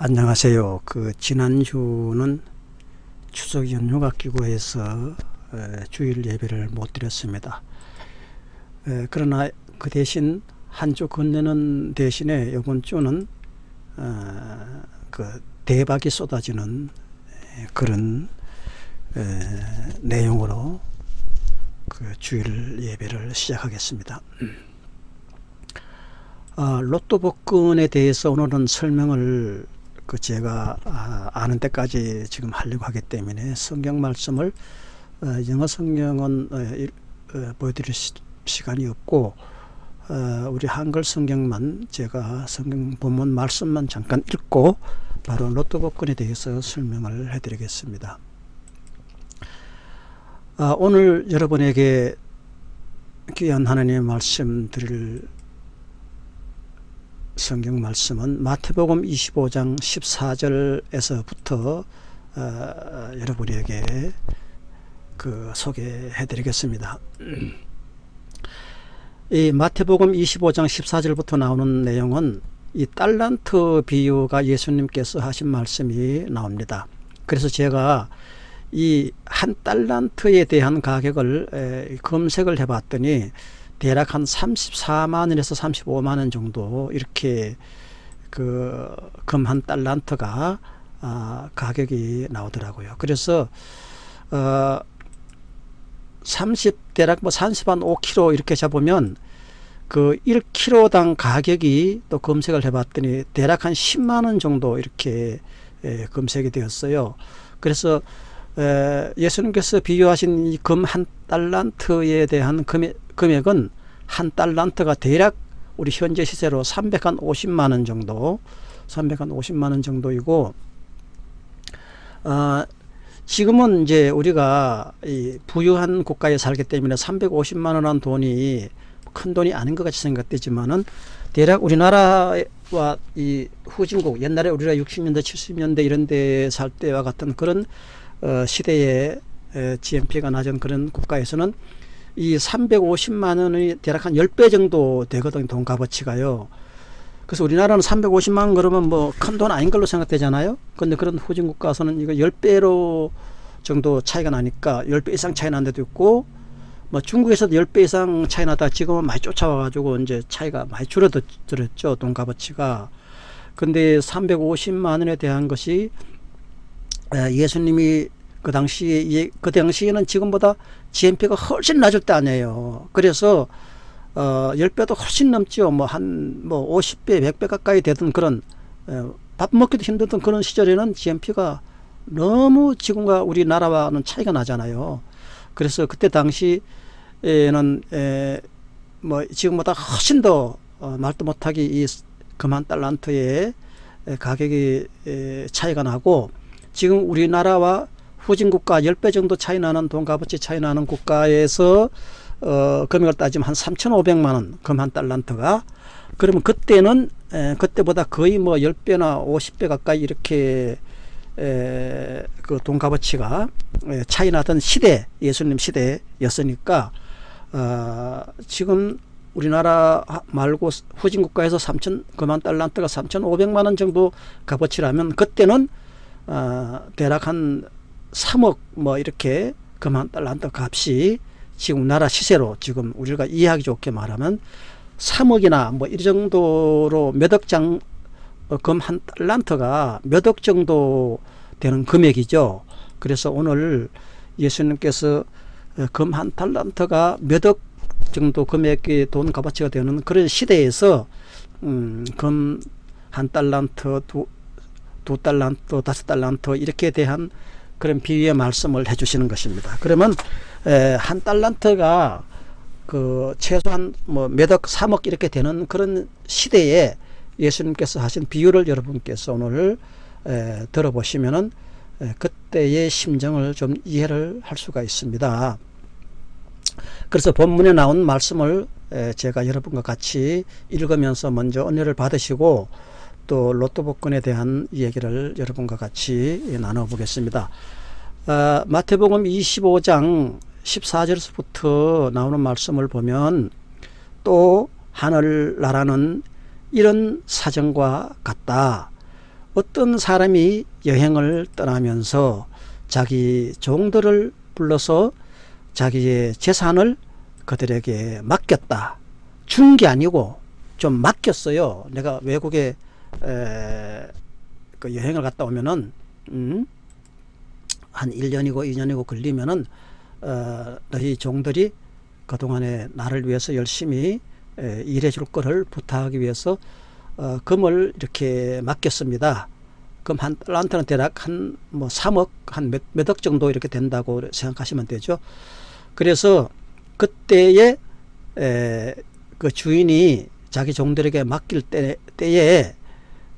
안녕하세요. 그 지난주는 추석 연휴가 끼고 해서 에, 주일 예배를 못 드렸습니다. 에, 그러나 그 대신 한주 건네는 대신에 이번 주는 어, 그 대박이 쏟아지는 에, 그런 에, 내용으로 그 주일 예배를 시작하겠습니다. 아, 로또 복권에 대해서 오늘은 설명을 그 제가 아, 아는 때까지 지금 하려고 하기 때문에 성경 말씀을 어, 영어 성경은 어, 어, 보여드릴 시, 간이 없고 우리 한글 성경만 제가 성경 본문 말씀만 잠깐 읽고 바로 로또 복권에 대해서 설명을 해드리겠습니다. 아, 오늘 여러분에게 귀한 하나님의 말씀 드릴 성경 말씀은 마태복음 25장 14절에서부터 어, 여러분에게 그 소개해 드리겠습니다. 이 마태복음 25장 14절부터 나오는 내용은 이 달란트 비유가 예수님께서 하신 말씀이 나옵니다. 그래서 제가 이 한 달란트에 대한 가격을 검색을 해 봤더니 대략 한 34만 원에서 35만 원 정도 이렇게 그 금 한 달란트가 아, 가격이 나오더라고요. 그래서 어, 30 대략 뭐 30한 5kg 이렇게 잡으면 그 1kg당 가격이 또 검색을 해봤더니 대략 한 10만 원 정도 이렇게 예, 검색이 되었어요. 그래서 에, 예수님께서 비유하신 이 금 한 달란트에 대한 금액, 금액은 한 달란트가 대략 우리 현재 시세로 350만 원 정도 350만 원 정도이고 어, 지금은 이제 우리가 이 부유한 국가에 살기 때문에 350만 원한 돈이 큰 돈이 아닌 것 같이 생각되지만은 대략 우리나라와 이 후진국 옛날에 우리가 60년대 70년대 이런 데 살 때와 같은 그런 어, 시대에 GNP가 낮은 그런 국가에서는 이 350만 원이 대략 한 10배 정도 되거든요. 돈 값어치가요. 그래서 우리나라는 350만 원 그러면 뭐 큰 돈 아닌 걸로 생각되잖아요. 근데 그런 후진 국 가서는 이거 10배로 정도 차이가 나니까 10배 이상 차이 난 데도 있고 뭐 중국에서도 10배 이상 차이 나다 지금은 많이 쫓아와 가지고 이제 차이가 많이 줄어들었죠. 돈 값어치가. 근데 350만 원에 대한 것이 예수님이 그 당시에 그 당시에는 지금보다 GNP가 훨씬 낮을 때 아니에요. 그래서 어 10배도 훨씬 넘죠. 뭐 한뭐 뭐 50배, 100배 가까이 되던 그런 어, 밥 먹기도 힘들던 그런 시절에는 GNP가 너무 지금과 우리나라와는 차이가 나잖아요. 그래서 그때 당시에는 에, 뭐 지금보다 훨씬 더 어, 말도 못하기 이 그만 달란트의 가격이 에, 차이가 나고 지금 우리나라와 후진국가 10배 정도 차이 나는 돈값어치 차이 나는 국가에서 어, 금액을 따지면 한 3,500만 원, 금 한 달란트가. 그러면 그때는, 에, 그때보다 거의 뭐 10배나 50배 가까이 이렇게, 에, 그 돈값어치가 에, 차이 나던 시대, 예수님 시대였으니까, 어, 지금 우리나라 말고 후진국가에서 3천, 그만 달란트가 3,500만 원 정도 값어치라면 그때는, 어, 대략 한 3억 뭐 이렇게 그만 달란트 값이 지금 나라 시세로 지금 우리가 이해하기 좋게 말하면 3억이나 뭐 이 정도로 몇 억장 어, 금한 달란트가 몇 억 정도 되는 금액이죠. 그래서 오늘 예수님께서 어, 금한 달란트가 몇 억 정도 금액의 돈 값어치가 되는 그런 시대에서 음, 금 한 달란트, 두, 두 달란트, 다섯 달란트 이렇게 대한 그런 비유의 말씀을 해주시는 것입니다. 그러면 에, 한 달란트가 그 최소한 뭐 몇억 삼억 이렇게 되는 그런 시대에 예수님께서 하신 비유를 여러분께서 오늘 에, 들어보시면은 에, 그때의 심정을 좀 이해를 할 수가 있습니다. 그래서 본문에 나온 말씀을 에, 제가 여러분과 같이 읽으면서 먼저 은혜를 받으시고 또 로또 복권에 대한 얘기를 여러분과 같이 나눠 보겠습니다. 어, 마태복음 25장 14절에서부터 나오는 말씀을 보면 또 하늘나라는 이런 사정과 같다. 어떤 사람이 여행을 떠나면서 자기 종들을 불러서 자기의 재산을 그들에게 맡겼다. 준 게 아니고 좀 맡겼어요. 내가 외국에 에, 그 여행을 갔다 오면은 음, 한 1년이고 2년이고 걸리면은 어, 너희 종들이 그동안에 나를 위해서 열심히 에, 일해 줄 거를 부탁하기 위해서 어, 금을 이렇게 맡겼습니다. 그럼 한 달란트는 대략 한 뭐 3억 한 몇, 몇억 정도 이렇게 된다고 생각하시면 되죠. 그래서 그때에 에, 그 주인이 자기 종들에게 맡길 때, 때에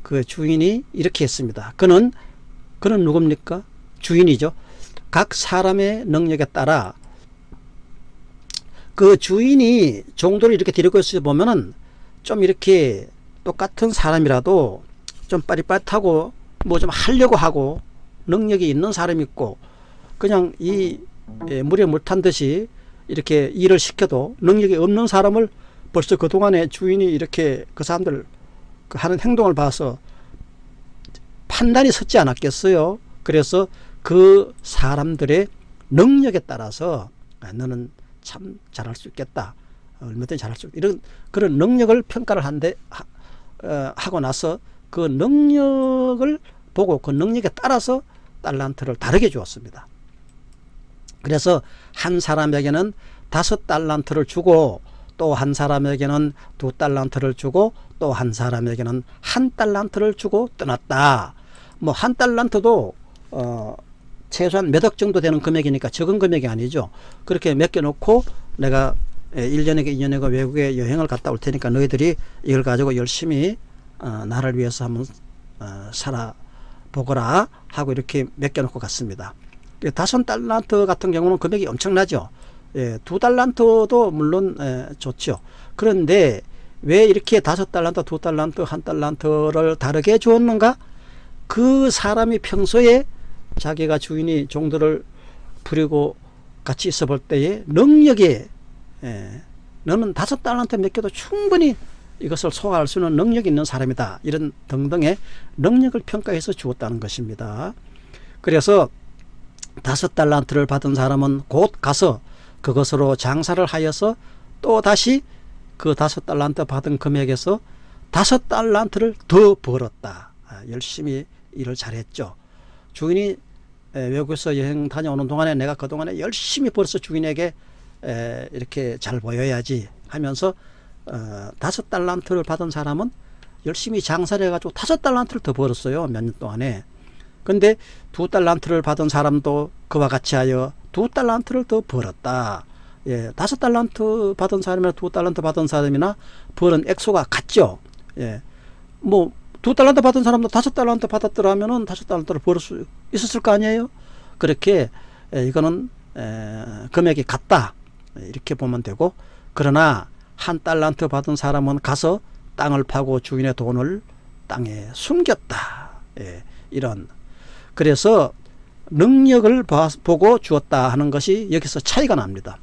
그 주인이 이렇게 했습니다. 그는 그는 누굽니까? 주인이죠. 각 사람의 능력에 따라 그 주인이 종들을 이렇게 데리고 있어 보면은 좀 이렇게 똑같은 사람이라도 좀 빠릿빠릿하고 뭐 좀 하려고 하고 능력이 있는 사람이 있고 그냥 이 예, 물에 물 탄 듯이 이렇게 일을 시켜도 능력이 없는 사람을 벌써 그동안에 주인이 이렇게 그 사람들 그 하는 행동을 봐서 판단이 섰지 않았겠어요. 그래서 그 사람들의 능력에 따라서 아, 너는 참 잘할 수 있겠다. 얼마든지 잘할 수 이런 그런 능력을 평가를 한데 하, 어, 하고 나서 그 능력을 보고 그 능력에 따라서 달란트를 다르게 주었습니다. 그래서 한 사람에게는 다섯 달란트를 주고 또 한 사람에게는 두 달란트를 주고 또 한 사람에게는 한 달란트를 주고 떠났다. 뭐 한 달란트도 어 최소한 몇 억 정도 되는 금액이니까 적은 금액이 아니죠. 그렇게 맡겨놓고 내가 1년에게 2년에가 외국에 여행을 갔다 올 테니까 너희들이 이걸 가지고 열심히 어, 나를 위해서 한번 어, 살아보거라 하고 이렇게 맡겨놓고 갔습니다. 다섯 달란트 같은 경우는 금액이 엄청나죠. 예, 두 달란트도 물론 예, 좋죠. 그런데 왜 이렇게 다섯 달란트, 두 달란트, 한 달란트를 다르게 주었는가? 그 사람이 평소에 자기가 주인이 종들을 부리고 같이 있어 볼 때에 능력에 예, 너는 다섯 달란트 맡겨도 충분히 이것을 소화할 수 있는 능력이 있는 사람이다. 이런 등등의 능력을 평가해서 주었다는 것입니다. 그래서 다섯 달란트를 받은 사람은 곧 가서 그것으로 장사를 하여서 또 다시 그 다섯 달란트 받은 금액에서 다섯 달란트를 더 벌었다. 아, 열심히 일을 잘했죠. 주인이 외국에서 여행 다녀오는 동안에 내가 그동안에 열심히 벌어서 주인에게 이렇게 잘 보여야지 하면서 어, 다섯 달란트를 받은 사람은 열심히 장사를 해가지고 다섯 달란트를 더 벌었어요. 몇 년 동안에. 근데 두 달란트를 받은 사람도 그와 같이 하여 두 달란트를 더 벌었다. 예, 다섯 달란트 받은 사람이나 두 달란트 받은 사람이나 버는 액수가 같죠. 예, 뭐 두 달란트 받은 사람도 다섯 달란트 받았더라면은 다섯 달란트를 벌을 수 있었을 거 아니에요. 그렇게 예, 이거는 에, 금액이 같다 이렇게 보면 되고 그러나 한 달란트 받은 사람은 가서 땅을 파고 주인의 돈을 땅에 숨겼다. 예, 이런 그래서 능력을 보고 주었다 하는 것이 여기서 차이가 납니다.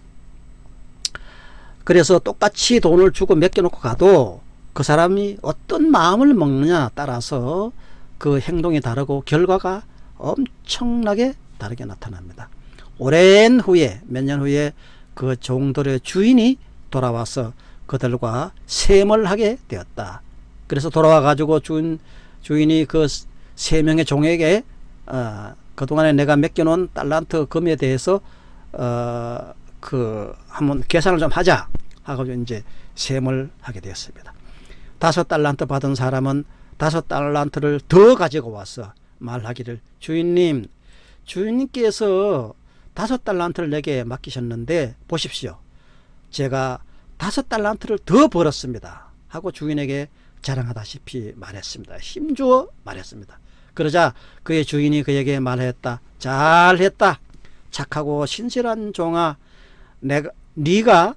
그래서 똑같이 돈을 주고 맡겨놓고 가도 그 사람이 어떤 마음을 먹느냐 따라서 그 행동이 다르고 결과가 엄청나게 다르게 나타납니다. 오랜 후에 몇 년 후에 그 종들의 주인이 돌아와서 그들과 셈을 하게 되었다. 그래서 돌아와 가지고 주인, 주인이 그 세 명의 종에게 어, 그동안에 내가 맡겨놓은 달란트 금에 대해서 어, 그 한번 계산을 좀 하자 하고 이제 셈을 하게 되었습니다. 다섯 달란트 받은 사람은 다섯 달란트를 더 가지고 와서 말하기를 주인님 주인님께서 다섯 달란트를 내게 맡기셨는데 보십시오. 제가 다섯 달란트를 더 벌었습니다. 하고 주인에게 자랑하다시피 말했습니다. 힘주어 말했습니다. 그러자 그의 주인이 그에게 말했다. 잘했다. 착하고 신실한 종아 내가 네가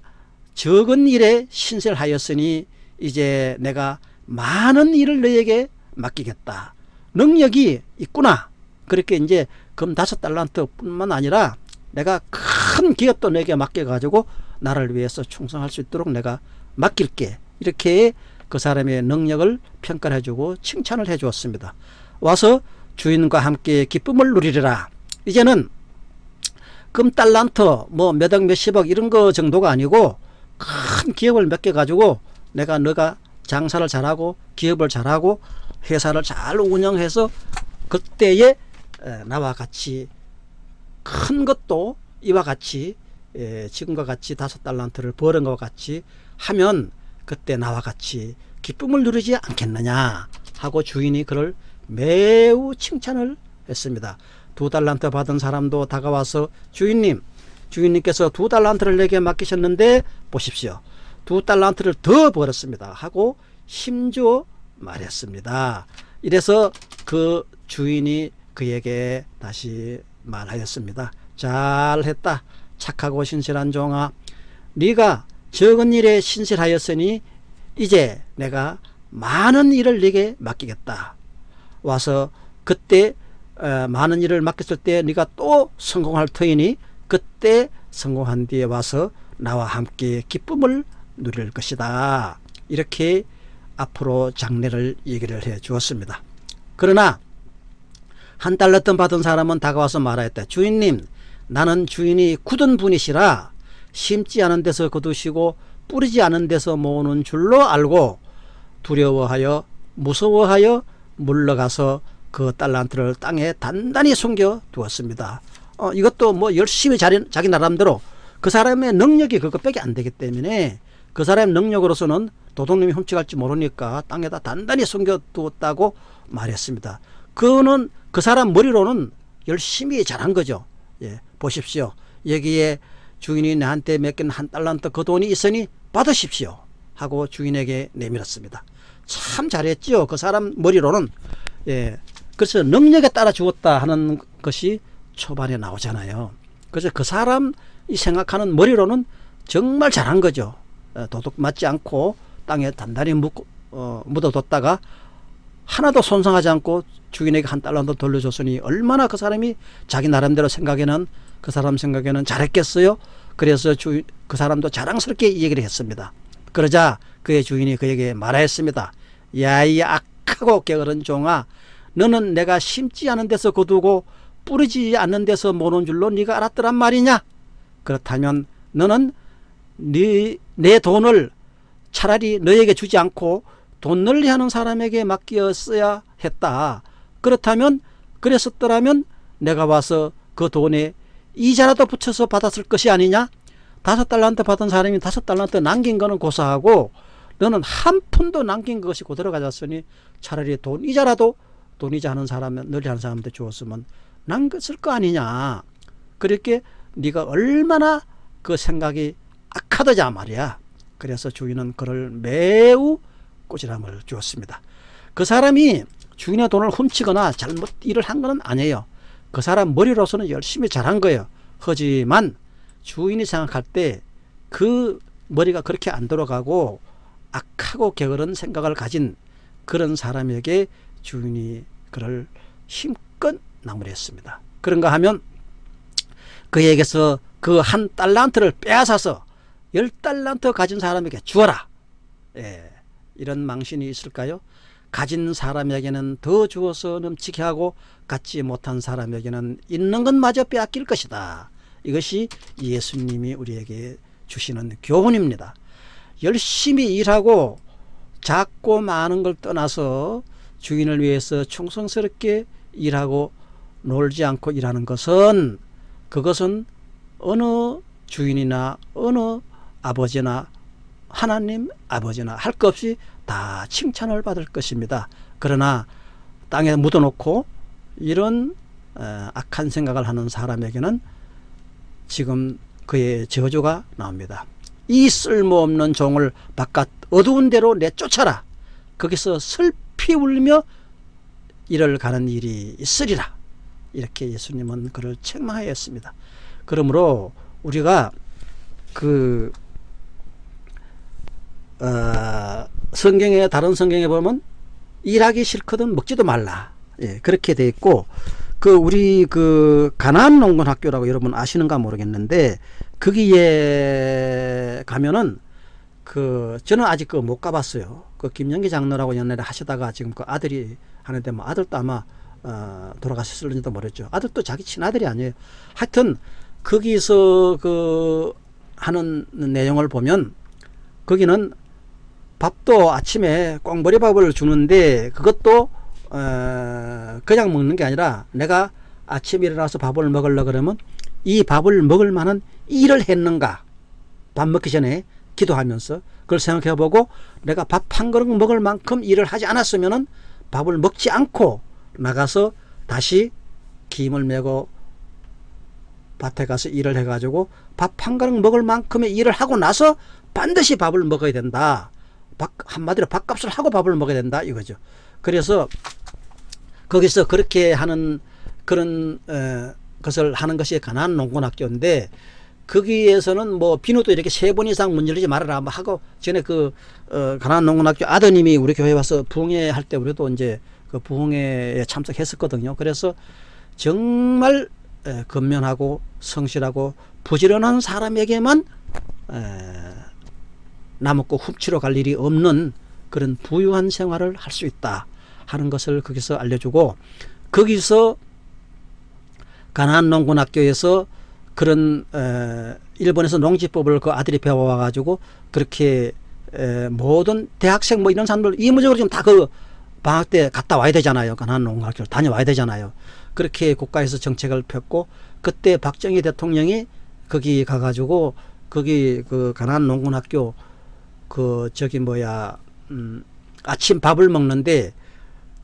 적은 일에 신실하였으니 이제 내가 많은 일을 너에게 맡기겠다. 능력이 있구나. 그렇게 이제 금 다섯 달란트 뿐만 아니라 내가 큰 기업도 내게 맡겨가지고 나를 위해서 충성할 수 있도록 내가 맡길게. 이렇게 그 사람의 능력을 평가를 해주고 칭찬을 해주었습니다. 와서 주인과 함께 기쁨을 누리리라 이제는 금 달란트 뭐 몇억 몇십억 이런 거 정도가 아니고 큰 기업을 몇 개 가지고 내가 너가 장사를 잘하고 기업을 잘하고 회사를 잘 운영해서 그때에 나와 같이 큰 것도 이와 같이 지금과 같이 다섯 달란트를 버는 것과 같이 하면 그때 나와 같이 기쁨을 누리지 않겠느냐 하고 주인이 그를 매우 칭찬을 했습니다. 두 달란트 받은 사람도 다가와서 주인님 주인님께서 두 달란트를 내게 맡기셨는데 보십시오. 두 달란트를 더 벌었습니다. 하고 힘주어 말했습니다. 이래서 그 주인이 그에게 다시 말하였습니다. 잘했다. 착하고 신실한 종아. 네가 적은 일에 신실하였으니 이제 내가 많은 일을 네게 맡기겠다. 와서 그때 어, 많은 일을 맡겼을 때 네가 또 성공할 터이니 그때 성공한 뒤에 와서 나와 함께 기쁨을 누릴 것이다. 이렇게 앞으로 장례를 얘기를 해 주었습니다. 그러나 한 달러던 받은 사람은 다가와서 말하였다. 주인님 나는 주인이 굳은 분이시라 심지 않은 데서 거두시고 뿌리지 않은 데서 모으는 줄로 알고 두려워하여 무서워하여 물러가서 그 달란트를 땅에 단단히 숨겨 두었습니다. 어, 이것도 뭐 열심히 자기, 자기 나름대로 그 사람의 능력이 그것밖에 안 되기 때문에 그 사람의 능력으로서는 도둑님이 훔쳐갈지 모르니까 땅에다 단단히 숨겨두었다고 말했습니다. 그는 그 사람 머리로는 열심히 잘한 거죠. 예, 보십시오. 여기에 주인이 나한테 맡긴 한 달란트 그 돈이 있으니 받으십시오. 하고 주인에게 내밀었습니다. 참 잘했죠. 그 사람 머리로는. 예. 그래서 능력에 따라 주었다 하는 것이 초반에 나오잖아요. 그래서 그 사람이 생각하는 머리로는 정말 잘한 거죠. 어, 도둑 맞지 않고 땅에 단단히 묻, 어, 묻어뒀다가 하나도 손상하지 않고 주인에게 한 달러도 돌려줬으니 얼마나 그 사람이 자기 나름대로 생각에는 그 사람 생각에는 잘했겠어요. 그래서 주, 그 사람도 자랑스럽게 얘기를 했습니다. 그러자 그의 주인이 그에게 말하였습니다. 야이 악하고 게으른 종아 너는 내가 심지 않은 데서 거두고 뿌리지 않는 데서 모는 줄로 네가 알았더란 말이냐? 그렇다면 너는 네, 내 돈을 차라리 너에게 주지 않고 돈 널리 하는 사람에게 맡겼어야 했다. 그렇다면 그랬었더라면 내가 와서 그 돈에 이자라도 붙여서 받았을 것이 아니냐? 다섯 달란트 받은 사람이 다섯 달란트 남긴 거는 고사하고 너는 한 푼도 남긴 것이 그대로 가졌으니 차라리 돈 이자라도 돈 이자 하는 사람 널리 하는 사람한테 주었으면 남겼을 거 아니냐. 그렇게 네가 얼마나 그 생각이 악하더냐 말이야. 그래서 주인은 그를 매우 꼬질함을 주었습니다. 그 사람이 주인의 돈을 훔치거나 잘못 일을 한 것은 아니에요. 그 사람 머리로서는 열심히 잘한 거예요. 하지만 주인이 생각할 때 그 머리가 그렇게 안 돌아가고 악하고 게으른 생각을 가진 그런 사람에게 주인이 그를 힘껏 나무랬습니다. 그런가 하면 그에게서 그 한 달란트를 빼앗아서 열 달란트 가진 사람에게 주어라. 예, 이런 망신이 있을까요? 가진 사람에게는 더 주어서 넘치게 하고 갖지 못한 사람에게는 있는 것마저 빼앗길 것이다. 이것이 예수님이 우리에게 주시는 교훈입니다. 열심히 일하고 작고 많은 걸 떠나서 주인을 위해서 충성스럽게 일하고 놀지 않고 일하는 것은 그것은 어느 주인이나 어느 아버지나 하나님 아버지나 할 것 없이 다 칭찬을 받을 것입니다. 그러나 땅에 묻어놓고 이런 어, 악한 생각을 하는 사람에게는 지금 그의 저주가 나옵니다. 이 쓸모없는 종을 바깥 어두운 데로 내쫓아라. 거기서 슬 피 울며 일을 가는 일이 있으리라. 이렇게 예수님은 그를 책망하였습니다. 그러므로 우리가 그 어, 성경에 다른 성경에 보면 일하기 싫거든 먹지도 말라. 예, 그렇게 돼 있고 그 우리 그 가나안 농군 학교라고 여러분 아시는가 모르겠는데 거기에 가면은 그 저는 아직 그 못 가봤어요. 그 김영기 장로라고 옛날에 하시다가 지금 그 아들이 하는데 뭐 아들도 아마 어, 돌아가셨을지도 모르죠. 아들도 자기 친아들이 아니에요. 하여튼 거기서 그 하는 내용을 보면 거기는 밥도 아침에 꽁보리밥을 주는데 그것도 어, 그냥 먹는 게 아니라 내가 아침에 일어나서 밥을 먹으려 그러면 이 밥을 먹을 만한 일을 했는가 밥 먹기 전에 기도하면서 그걸 생각해 보고 내가 밥 한 그릇 먹을 만큼 일을 하지 않았으면 밥을 먹지 않고 나가서 다시 김을 메고 밭에 가서 일을 해가지고 밥 한 그릇 먹을 만큼의 일을 하고 나서 반드시 밥을 먹어야 된다. 밥, 한마디로 밥값을 하고 밥을 먹어야 된다 이거죠. 그래서 거기서 그렇게 하는 그런 어, 것을 하는 것이 가난 농군학교인데 거기에서는 뭐 비누도 이렇게 세 번 이상 문지르지 말아라 뭐 하고 전에 그 어, 가난 농군학교 아드님이 우리 교회 와서 부흥회 할 때 우리도 이제 그 부흥회에 참석했었거든요. 그래서 정말 에, 건면하고 성실하고 부지런한 사람에게만 에, 나먹고 훔치러 갈 일이 없는 그런 부유한 생활을 할 수 있다 하는 것을 거기서 알려주고 거기서 가나안 농군학교에서 그런 에, 일본에서 농지법을 그 아들이 배워와 가지고 그렇게 에, 모든 대학생 뭐 이런 사람들 이무적으로 지금 다 그 방학 때 갔다 와야 되잖아요. 가나안 농군학교를 다녀와야 되잖아요. 그렇게 국가에서 정책을 폈고 그때 박정희 대통령이 거기 가가지고 거기 그 가나안 농군학교 그 저기 뭐야 음 아침 밥을 먹는데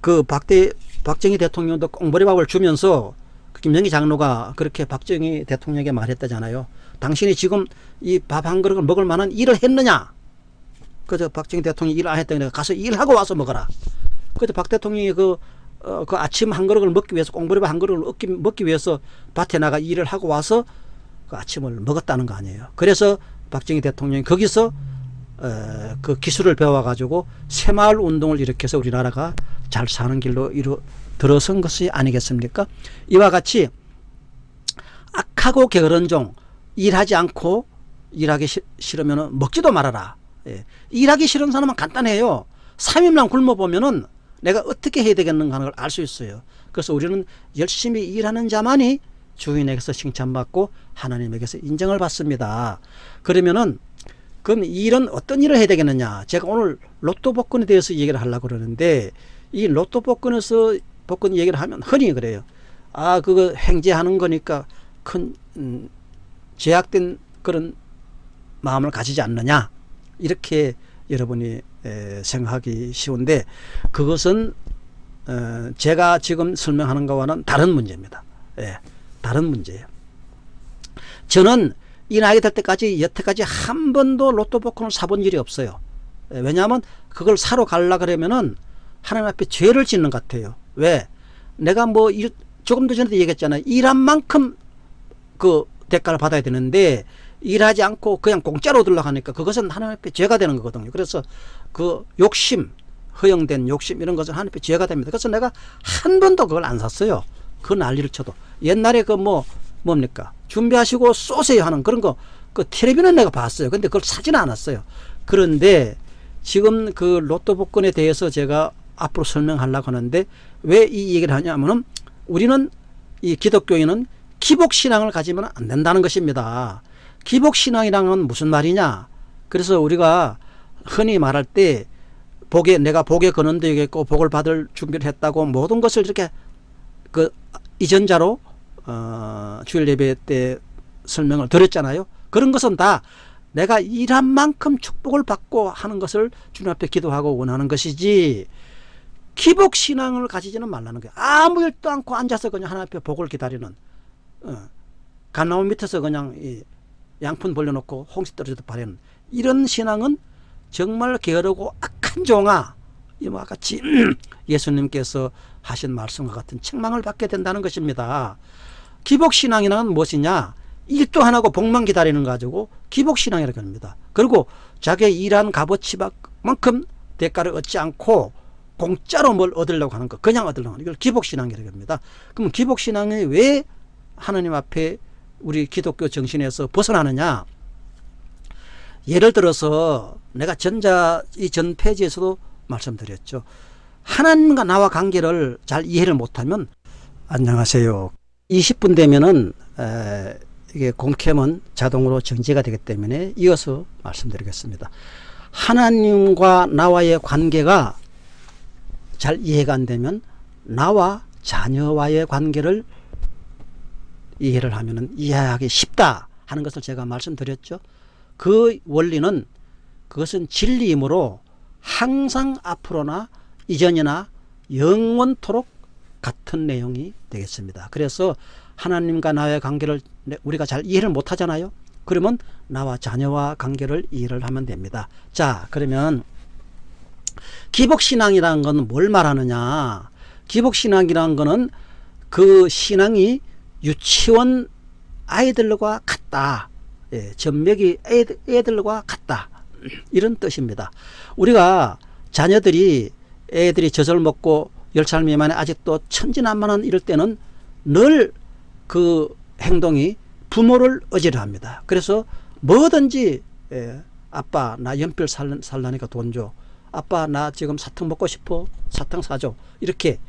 그 박대 박정희 대통령도 꽁보리밥을 주면서 그 김정희 장로가 그렇게 박정희 대통령에게 말했다잖아요. 당신이 지금 이 밥 한 그릇을 먹을 만한 일을 했느냐? 그저 박정희 대통령이 일 안 했다니까 가서 일하고 와서 먹어라. 그저 박 대통령이 그, 어, 그 아침 한 그릇을 먹기 위해서 꽁보리밥 한 그릇을 먹기, 먹기 위해서 밭에 나가 일을 하고 와서 그 아침을 먹었다는 거 아니에요. 그래서 박정희 대통령이 거기서 어, 그 기술을 배워가지고 새마을 운동을 일으켜서 우리나라가 잘 사는 길로 이루 들어선 것이 아니겠습니까? 이와 같이 악하고 게으른 종 일하지 않고 일하기 싫으면 먹지도 말아라. 예. 일하기 싫은 사람은 간단해요. 3일만 굶어보면 은 내가 어떻게 해야 되겠는가 하는 걸 알 수 있어요. 그래서 우리는 열심히 일하는 자만이 주인에게서 칭찬받고 하나님에게서 인정을 받습니다. 그러면은 그럼 일은 어떤 일을 해야 되겠느냐 제가 오늘 로또 복권에 대해서 얘기를 하려고 그러는데 이 로또 복권에서 복권 얘기를 하면 흔히 그래요 아 그거 행제하는 거니까 큰 음, 제약된 그런 마음을 가지지 않느냐 이렇게 여러분이 에, 생각하기 쉬운데 그것은 어, 제가 지금 설명하는 것과는 다른 문제입니다 예, 다른 문제예요 저는 이 나이 될 때까지 여태까지 한 번도 로또 복권을 사본 일이 없어요. 예, 왜냐하면 그걸 사러 가려 그러면은 하나님 앞에 죄를 짓는 것 같아요. 왜? 내가 뭐 일, 조금 더 전에도 얘기했잖아요. 일한 만큼 그 대가를 받아야 되는데 일하지 않고 그냥 공짜로 들어가니까 그것은 하나님 앞에 죄가 되는 거거든요. 그래서 그 욕심, 허용된 욕심 이런 것은 하나님 앞에 죄가 됩니다. 그래서 내가 한 번도 그걸 안 샀어요. 그 난리를 쳐도. 옛날에 그 뭐 뭡니까? 준비하시고 쏘세요 하는 그런 거 그 텔레비는 내가 봤어요. 근데 그걸 사지는 않았어요. 그런데 지금 그 로또 복권에 대해서 제가 앞으로 설명하려고 하는데 왜 이 얘기를 하냐면은 우리는 이 기독교인은 기복신앙을 가지면 안 된다는 것입니다. 기복신앙이랑은 무슨 말이냐? 그래서 우리가 흔히 말할 때 복에 내가 복에 거는 되겠고 복을 받을 준비를 했다고 모든 것을 이렇게 그 이전자로 어, 주일 예배 때 설명을 드렸잖아요. 그런 것은 다 내가 일한 만큼 축복을 받고 하는 것을 주님 앞에 기도하고 원하는 것이지 기복 신앙을 가지지는 말라는 거예요. 아무 일도 않고 앉아서 그냥 하나님 앞에 복을 기다리는 어, 감나무 밑에서 그냥 이 양푼 벌려놓고 홍시 떨어져도 바라는 이런 신앙은 정말 게으르고 악한 종아 이와 같이 예수님께서 하신 말씀과 같은 책망을 받게 된다는 것입니다. 기복신앙이란 무엇이냐 일도 안 하고 복만 기다리는 거 가지고 기복신앙이라고 합니다 그리고 자기 일한 값어치만큼 대가를 얻지 않고 공짜로 뭘 얻으려고 하는 거 그냥 얻으려고 하는 걸 기복신앙이라고 합니다 그럼 기복신앙이 왜 하나님 앞에 우리 기독교 정신에서 벗어나느냐 예를 들어서 내가 전자 이 전 페이지에서도 말씀드렸죠. 하나님과 나와 관계를 잘 이해를 못하면 안녕하세요. 20분 되면은 에, 이게 공캠은 자동으로 정지가 되기 때문에 이어서 말씀드리겠습니다. 하나님과 나와의 관계가 잘 이해가 안 되면 나와 자녀와의 관계를 이해를 하면 이해하기 쉽다 하는 것을 제가 말씀드렸죠. 그 원리는 그것은 진리이므로 항상 앞으로나 이전이나 영원토록 같은 내용이 되겠습니다. 그래서 하나님과 나의 관계를 우리가 잘 이해를 못하잖아요. 그러면 나와 자녀와 관계를 이해를 하면 됩니다. 자 그러면 기복신앙이라는 것은 뭘 말하느냐? 기복신앙이라는 것은 그 신앙이 유치원 아이들과 같다. 예, 전맥이 애들, 애들과 같다. 이런 뜻입니다. 우리가 자녀들이 애들이 젖을 먹고 열살 미만에 아직도 천진난만한 이럴 때는 늘 그 행동이 부모를 의지를 합니다. 그래서 뭐든지 예, 아빠 나 연필 살, 살라니까 돈줘 아빠 나 지금 사탕 먹고 싶어. 사탕 사줘. 이렇게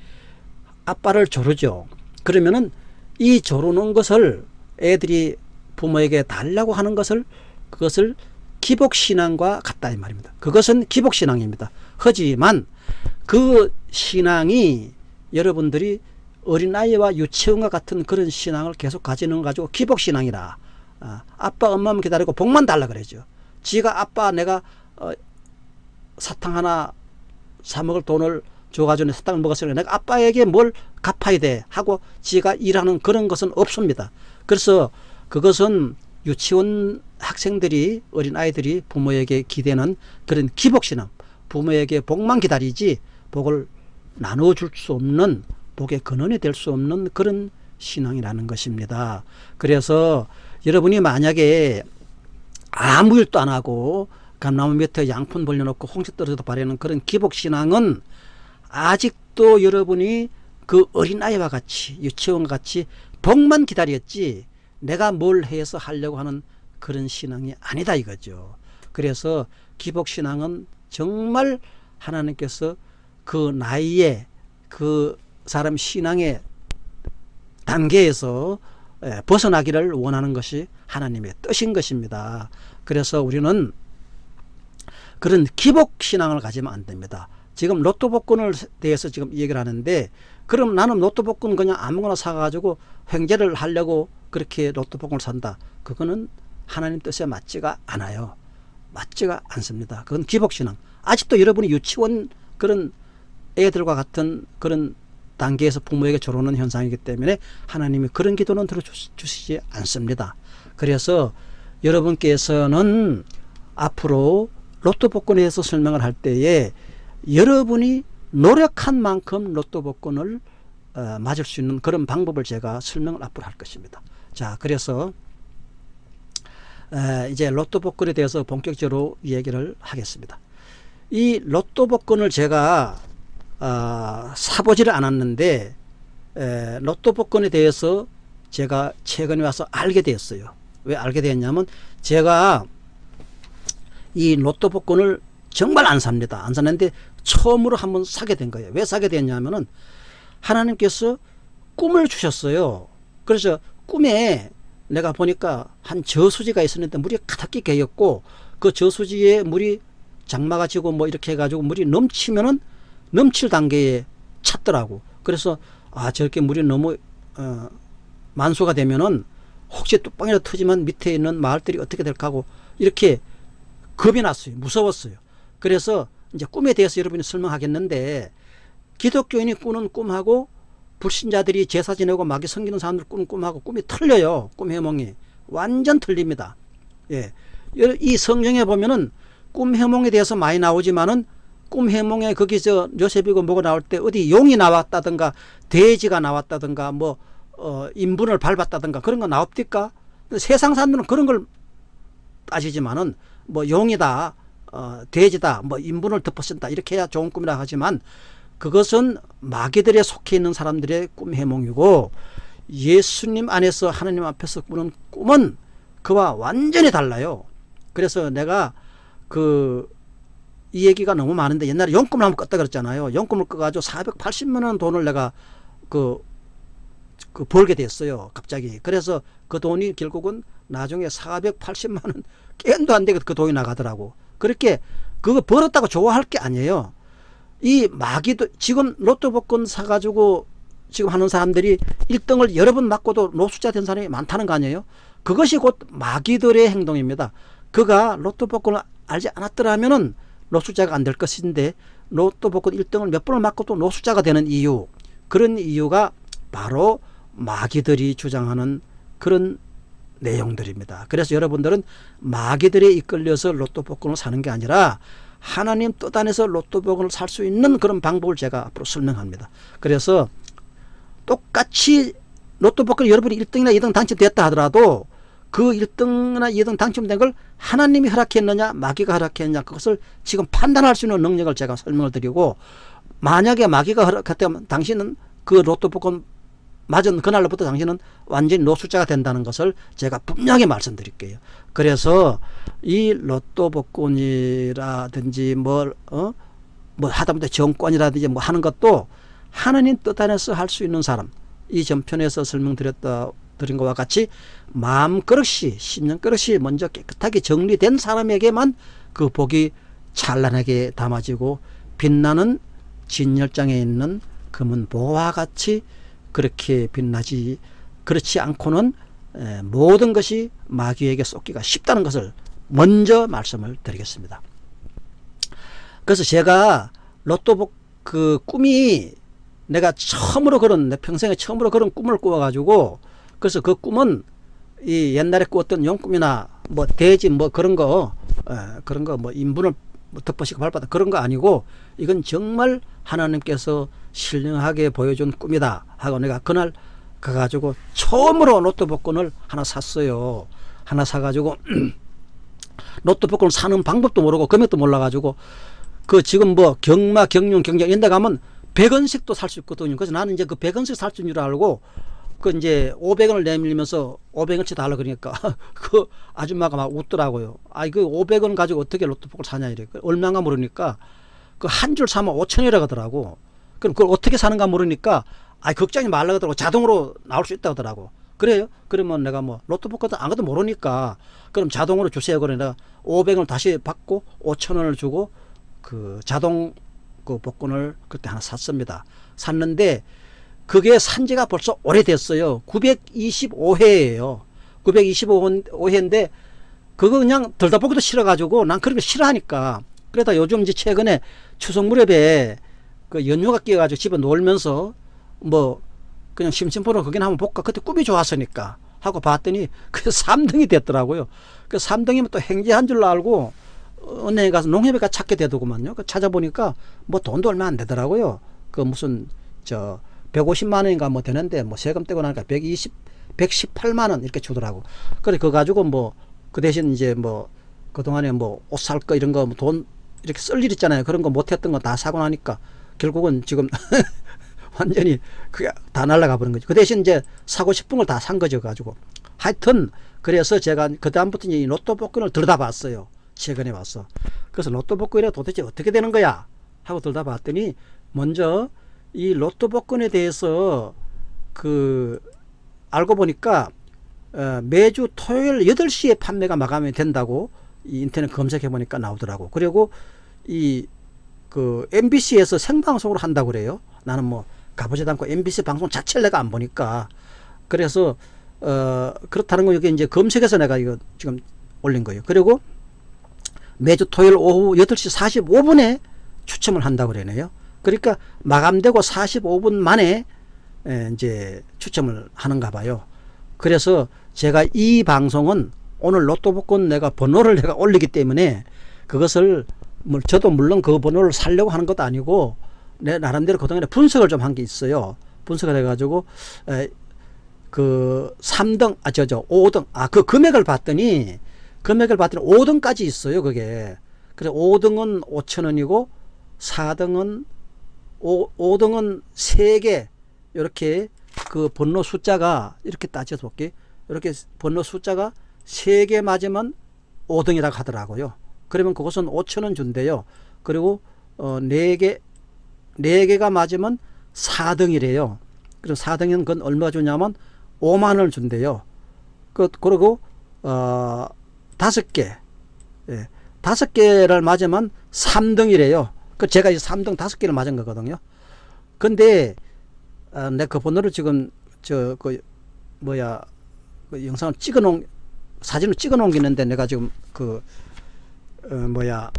아빠를 조르죠. 그러면은 이 조르는 것을 애들이 부모에게 달라고 하는 것을 그것을 기복신앙과 같다 이 말입니다. 그것은 기복신앙입니다. 하지만 그 신앙이 여러분들이 어린아이와 유치원과 같은 그런 신앙을 계속 가지는 거 가지고 기복신앙이라 아, 아빠 엄마만 기다리고 복만 달라 그러죠. 지가 아빠 내가 어, 사탕 하나 사 먹을 돈을 줘가지고 사탕을 먹었으니 내가 아빠에게 뭘 갚아야 돼 하고 지가 일하는 그런 것은 없습니다 그래서 그것은 유치원 학생들이 어린아이들이 부모에게 기대는 그런 기복신앙 부모에게 복만 기다리지 복을 나눠줄 수 없는 복의 근원이 될 수 없는 그런 신앙이라는 것입니다. 그래서 여러분이 만약에 아무 일도 안 하고 감나무 밑에 양푼 벌려놓고 홍시 떨어져도 바라는 그런 기복신앙은 아직도 여러분이 그 어린아이와 같이 유치원과 같이 복만 기다렸지 내가 뭘 해서 하려고 하는 그런 신앙이 아니다 이거죠. 그래서 기복신앙은 정말 하나님께서 그 나이에 그 사람 신앙의 단계에서 예, 벗어나기를 원하는 것이 하나님의 뜻인 것입니다. 그래서 우리는 그런 기복신앙을 가지면 안 됩니다. 지금 로또 복권을 대해서 지금 얘기를 하는데 그럼 나는 로또 복권 그냥 아무거나 사가지고 횡재를 하려고 그렇게 로또 복권을 산다. 그거는 하나님 뜻에 맞지가 않아요. 맞지가 않습니다. 그건 기복신앙. 아직도 여러분이 유치원 그런 애들과 같은 그런 단계에서 부모에게 조르는 현상이기 때문에 하나님이 그런 기도는 들어주시지 않습니다. 그래서 여러분께서는 앞으로 로또 복권에 대해서 설명을 할 때에 여러분이 노력한 만큼 로또 복권을 어, 맞을 수 있는 그런 방법을 제가 설명을 앞으로 할 것입니다. 자, 그래서 에, 이제 로또 복권에 대해서 본격적으로 얘기를 하겠습니다. 이 로또 복권을 제가 어, 사보지를 않았는데 에, 로또 복권에 대해서 제가 최근에 와서 알게 되었어요. 왜 알게 되었냐면 제가 이 로또 복권을 정말 안 삽니다. 안 샀는데 처음으로 한번 사게 된 거예요. 왜 사게 됐냐면은 하나님께서 꿈을 주셨어요. 그래서 꿈에 내가 보니까 한 저수지가 있었는데 물이 가득히 개였고 그 저수지에 물이 장마가 지고 뭐 이렇게 해가지고 물이 넘치면은 넘칠 단계에 찼더라고. 그래서 아 저렇게 물이 너무 어, 만소가 되면은 혹시 뚝방이라도 터지면 밑에 있는 마을들이 어떻게 될까 하고 이렇게 겁이 났어요. 무서웠어요. 그래서 이제 꿈에 대해서 여러분이 설명하겠는데 기독교인이 꾸는 꿈하고 불신자들이 제사 지내고 마귀 섬기는 사람들 꾸는 꿈하고 꿈이 틀려요. 꿈 해몽이. 완전 틀립니다. 예. 이 성경에 보면은 꿈 해몽에 대해서 많이 나오지만은 꿈 해몽에 거기서 요셉이고 뭐가 나올 때 어디 용이 나왔다든가 돼지가 나왔다든가 뭐 어, 인분을 밟았다든가 그런 거 나옵니까? 세상 사람들은 그런 걸 따지지만은 뭐 용이다 어, 돼지다 뭐 인분을 덮어쓴다 이렇게 해야 좋은 꿈이라 하지만 그것은 마귀들에 속해 있는 사람들의 꿈 해몽이고 예수님 안에서 하나님 앞에서 꾸는 꿈은 그와 완전히 달라요 그래서 내가 그 이 얘기가 너무 많은데 옛날에 용금을 한번 껐다 그랬잖아요. 용금을 꺼가지고 480만 원 돈을 내가 그, 그 벌게 됐어요. 갑자기. 그래서 그 돈이 결국은 나중에 480만 원 깬도 안 되게 그 돈이 나가더라고. 그렇게 그거 벌었다고 좋아할 게 아니에요. 이 마기도 지금 로또 복권 사가지고 지금 하는 사람들이 1등을 여러 번 맞고도 노숙자 된 사람이 많다는 거 아니에요? 그것이 곧 마귀들의 행동입니다. 그가 로또 복권을 알지 않았더라면 은 노숙자가 안 될 것인데 로또 복권 1등을 몇 번을 맞고 또 노숙자가 되는 이유 그런 이유가 바로 마귀들이 주장하는 그런 내용들입니다. 그래서 여러분들은 마귀들에 이끌려서 로또 복권을 사는 게 아니라 하나님 뜻 안에서 로또 복권을 살 수 있는 그런 방법을 제가 앞으로 설명합니다. 그래서 똑같이 로또 복권 여러분이 1등이나 2등 당첨됐다 하더라도 그 1등이나 2등 당첨된 걸 하나님이 허락했느냐 마귀가 허락했느냐 그것을 지금 판단할 수 있는 능력을 제가 설명을 드리고 만약에 마귀가 허락했다면 당신은 그 로또 복권 맞은 그날로부터 당신은 완전히 노숙자가 된다는 것을 제가 분명히 말씀드릴게요. 그래서 이 로또 복권이라든지 뭘, 어? 뭐 하다못해 정권이라든지 뭐 하는 것도 하나님 뜻 안에서 할 수 있는 사람 이 전편에서 설명드렸다 드린 것과 같이 마음 그릇이 심령 그릇이 먼저 깨끗하게 정리된 사람에게만 그 복이 찬란하게 담아지고 빛나는 진열장에 있는 금은 보와 같이 그렇게 빛나지 그렇지 않고는 모든 것이 마귀에게 쏟기가 쉽다는 것을 먼저 말씀을 드리겠습니다. 그래서 제가 로또 그 꿈이 내가 처음으로 그런 내 평생에 처음으로 그런 꿈을 꾸어가지고 그래서 그 꿈은 이 옛날에 꾸었던 용꿈이나 뭐 대지 뭐 그런 거 에, 그런 거 뭐 인분을 뭐 덮어시고 밟았다 그런 거 아니고 이건 정말 하나님께서 신령하게 보여준 꿈이다 하고 내가 그날 가가지고 처음으로 복권을 하나 샀어요 하나 사가지고 복권을 사는 방법도 모르고 금액도 몰라가지고 그 지금 뭐 경마 경륜 경쟁 이런 데 가면 100원씩도 살 수 있거든요 그래서 나는 이제 그 100원씩 살 줄 알고 그 이제 500원을 내밀면서 500원치 달라 그러니까 그 아줌마가 막 웃더라고요. 아이 그 500원 가지고 어떻게 로또복을 사냐 이래. 얼마가 모르니까 그 한 줄 사면 5천이라 하더라고. 그럼 그걸 어떻게 사는가 모르니까 아 걱정이 말라 하더라고. 자동으로 나올 수 있다 하더라고. 그래요? 그러면 내가 뭐 로또복 같은 안 가도 모르니까 그럼 자동으로 주세요. 내가 500원을 다시 받고 5천원을 주고 그 자동 그 복권을 그때 하나 샀습니다. 샀는데 그게 산지가 벌써 오래됐어요. 925회예요. 925회인데 그거 그냥 들다 보기도 싫어가지고 난 그런 거 싫어하니까 그러다 요즘 이제 최근에 추석 무렵에 그 연휴가 끼어가지고 집에 놀면서 뭐 그냥 심심풀어 거기나 한번 볼까 그때 꿈이 좋았으니까 하고 봤더니 그 3등이 됐더라고요. 그 3등이면 또 행지한 줄 알고 은행에 가서 농협에 가 찾게 되더구만요. 그 찾아보니까 뭐 돈도 얼마 안 되더라고요. 그 무슨 저 150만 원인가 뭐 되는데 뭐 세금 떼고 나니까 120, 118만 원 이렇게 주더라고. 그래 그거 가지고 뭐 그 대신 이제 뭐 그동안에 뭐 옷 살 거 이런 거돈뭐 이렇게 쓸 일 있잖아요. 그런 거 못했던 거 다 사고 나니까 결국은 지금 완전히 그게 다 날라가 버린 거죠. 그 대신 이제 사고 싶은 걸 다 산 거죠. 가지고 하여튼 그래서 제가 그 다음부터 이 로또 복권을 들여다봤어요. 최근에 와서. 그래서 로또 복권이 도대체 어떻게 되는 거야? 하고 들여다봤더니 먼저 이 로또 복권에 대해서 그 알고 보니까 어 매주 토요일 8시에 판매가 마감이 된다고 이 인터넷 검색해 보니까 나오더라고. 그리고 이 그 MBC에서 생방송으로 한다고 그래요. 나는 뭐 가보지도 않고 MBC 방송 자체를 내가 안 보니까 그래서 어 그렇다는 거 여기 이제 검색해서 내가 이거 지금 올린 거예요. 그리고 매주 토요일 오후 8시 45분에 추첨을 한다고 그러네요. 그러니까 마감되고 45분 만에 이제 추첨을 하는가 봐요. 그래서 제가 이 방송은 오늘 로또 복권 내가 번호를 내가 올리기 때문에 그것을 뭐 저도 물론 그 번호를 살려고 하는 것도 아니고 내 나름대로 그동안에 분석을 좀 한 게 있어요. 분석을 해가지고 에, 그 3등 아 저 저 5등 아 그 금액을 봤더니 금액을 봤더니 5등까지 있어요. 그게 그래서 5등은 5천 원이고 4등은 5, 5등은 3개 이렇게 그 번호 숫자가 이렇게 따져서 볼게 이렇게 번호 숫자가 3개 맞으면 5등이라고 하더라고요. 그러면 그것은 5천원 준대요. 그리고 어, 4개 4개가 맞으면 4등이래요. 그래서 4등은 그건 얼마 주냐면 5만 원을 준대요. 그, 그리고 어, 5개 예, 5개를 맞으면 3등이래요. 그 제가 이 3등 5개를 맞은 거거든요. 근데 어, 내그 번호를 지금 저 그 뭐야 그 영상을 찍어 놓은 사진을 찍어 놓은 게 있는데 내가 지금 그 어, 뭐야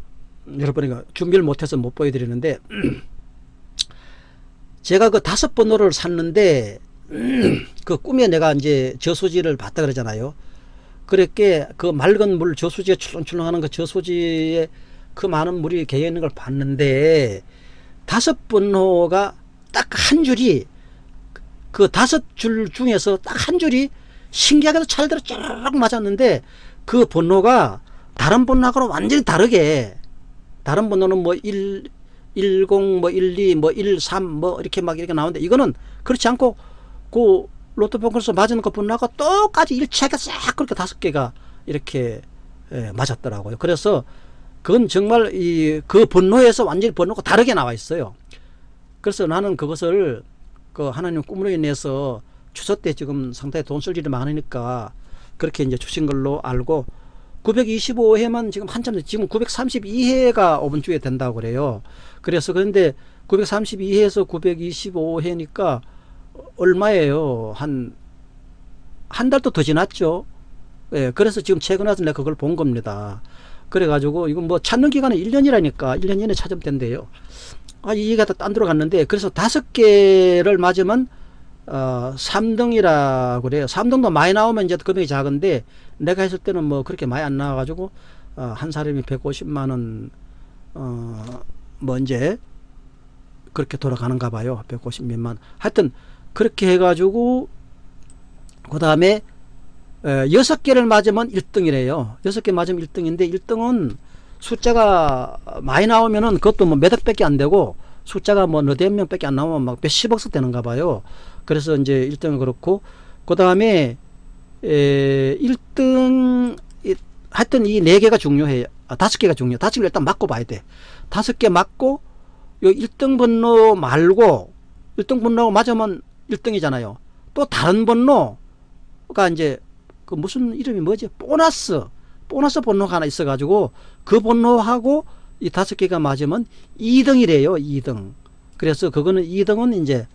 여러분이 준비를 못해서 못 보여드리는데 제가 그 다섯 번호를 샀는데 그 꿈에 내가 이제 저수지를 봤다 그러잖아요. 그렇게 그 맑은 물 저수지에 출렁출렁하는 그 저수지에 그 많은 물이 개어 있는 걸 봤는데 다섯 번호가 딱 한 줄이 그 다섯 줄 중에서 딱 한 줄이 신기하게도 찰대로 쫙 맞았는데 그 번호가 다른 번호하고 완전히 다르게 다른 번호는 뭐 1, 10, 뭐 12, 뭐 13, 뭐 이렇게 막 이렇게 나오는데 이거는 그렇지 않고 그 로또 복권에서 맞은 것 번호하고 똑같이 일치하게 싹 그렇게 다섯 개가 이렇게 예, 맞았더라고요. 그래서 그건 정말 이 그 번호에서 완전히 번호가 다르게 나와 있어요. 그래서 나는 그것을 그 하나님 꿈으로 인해서 추서 때 지금 상당히 돈 쓸 일이 많으니까 그렇게 이제 주신 걸로 알고 925회만 지금 한참 지금 932회가 5번 주에 된다고 그래요. 그래서 그런데 932회에서 925회니까 얼마예요? 한 한 달도 더 지났죠. 예, 그래서 지금 최근에 내가 그걸 본 겁니다. 그래가지고 이건 뭐 찾는 기간은 1년이라니까 1년 이내 찾으면 된대요. 아, 이 얘기가 딴 데로 갔는데 그래서 다섯 개를 맞으면 어, 3등이라 그래요. 3등도 많이 나오면 이제 금액이 작은데 내가 했을 때는 뭐 그렇게 많이 안 나와가지고 어, 한 사람이 150만원 어, 뭐 이제 그렇게 돌아가는가 봐요. 150 몇만. 하여튼 그렇게 해가지고 그 다음에 여섯 개를 맞으면 1등이래요. 여섯 개 맞으면 1등인데 1등은 숫자가 많이 나오면은 그것도 뭐 몇 억 밖에 안 되고 숫자가 뭐 너댓 명밖에 안 나오면 막 몇십억씩 되는가 봐요. 그래서 이제 1등은 그렇고 그 다음에 1등 하여튼 이 네 개가 중요해요. 아, 다섯 개가 중요해. 다섯 개를 일단 맞고 봐야 돼. 다섯 개 맞고 요 1등 번호 말고 1등 번호 맞으면 1등이잖아요. 또 다른 번호가 이제 그 무슨 이름이 뭐지? 보너스. 보너스 번호가 하나 있어 가지고 그 번호하고 이 다섯 개가 맞으면 2등이래요. 2등. 그래서 그거는 2등은 이제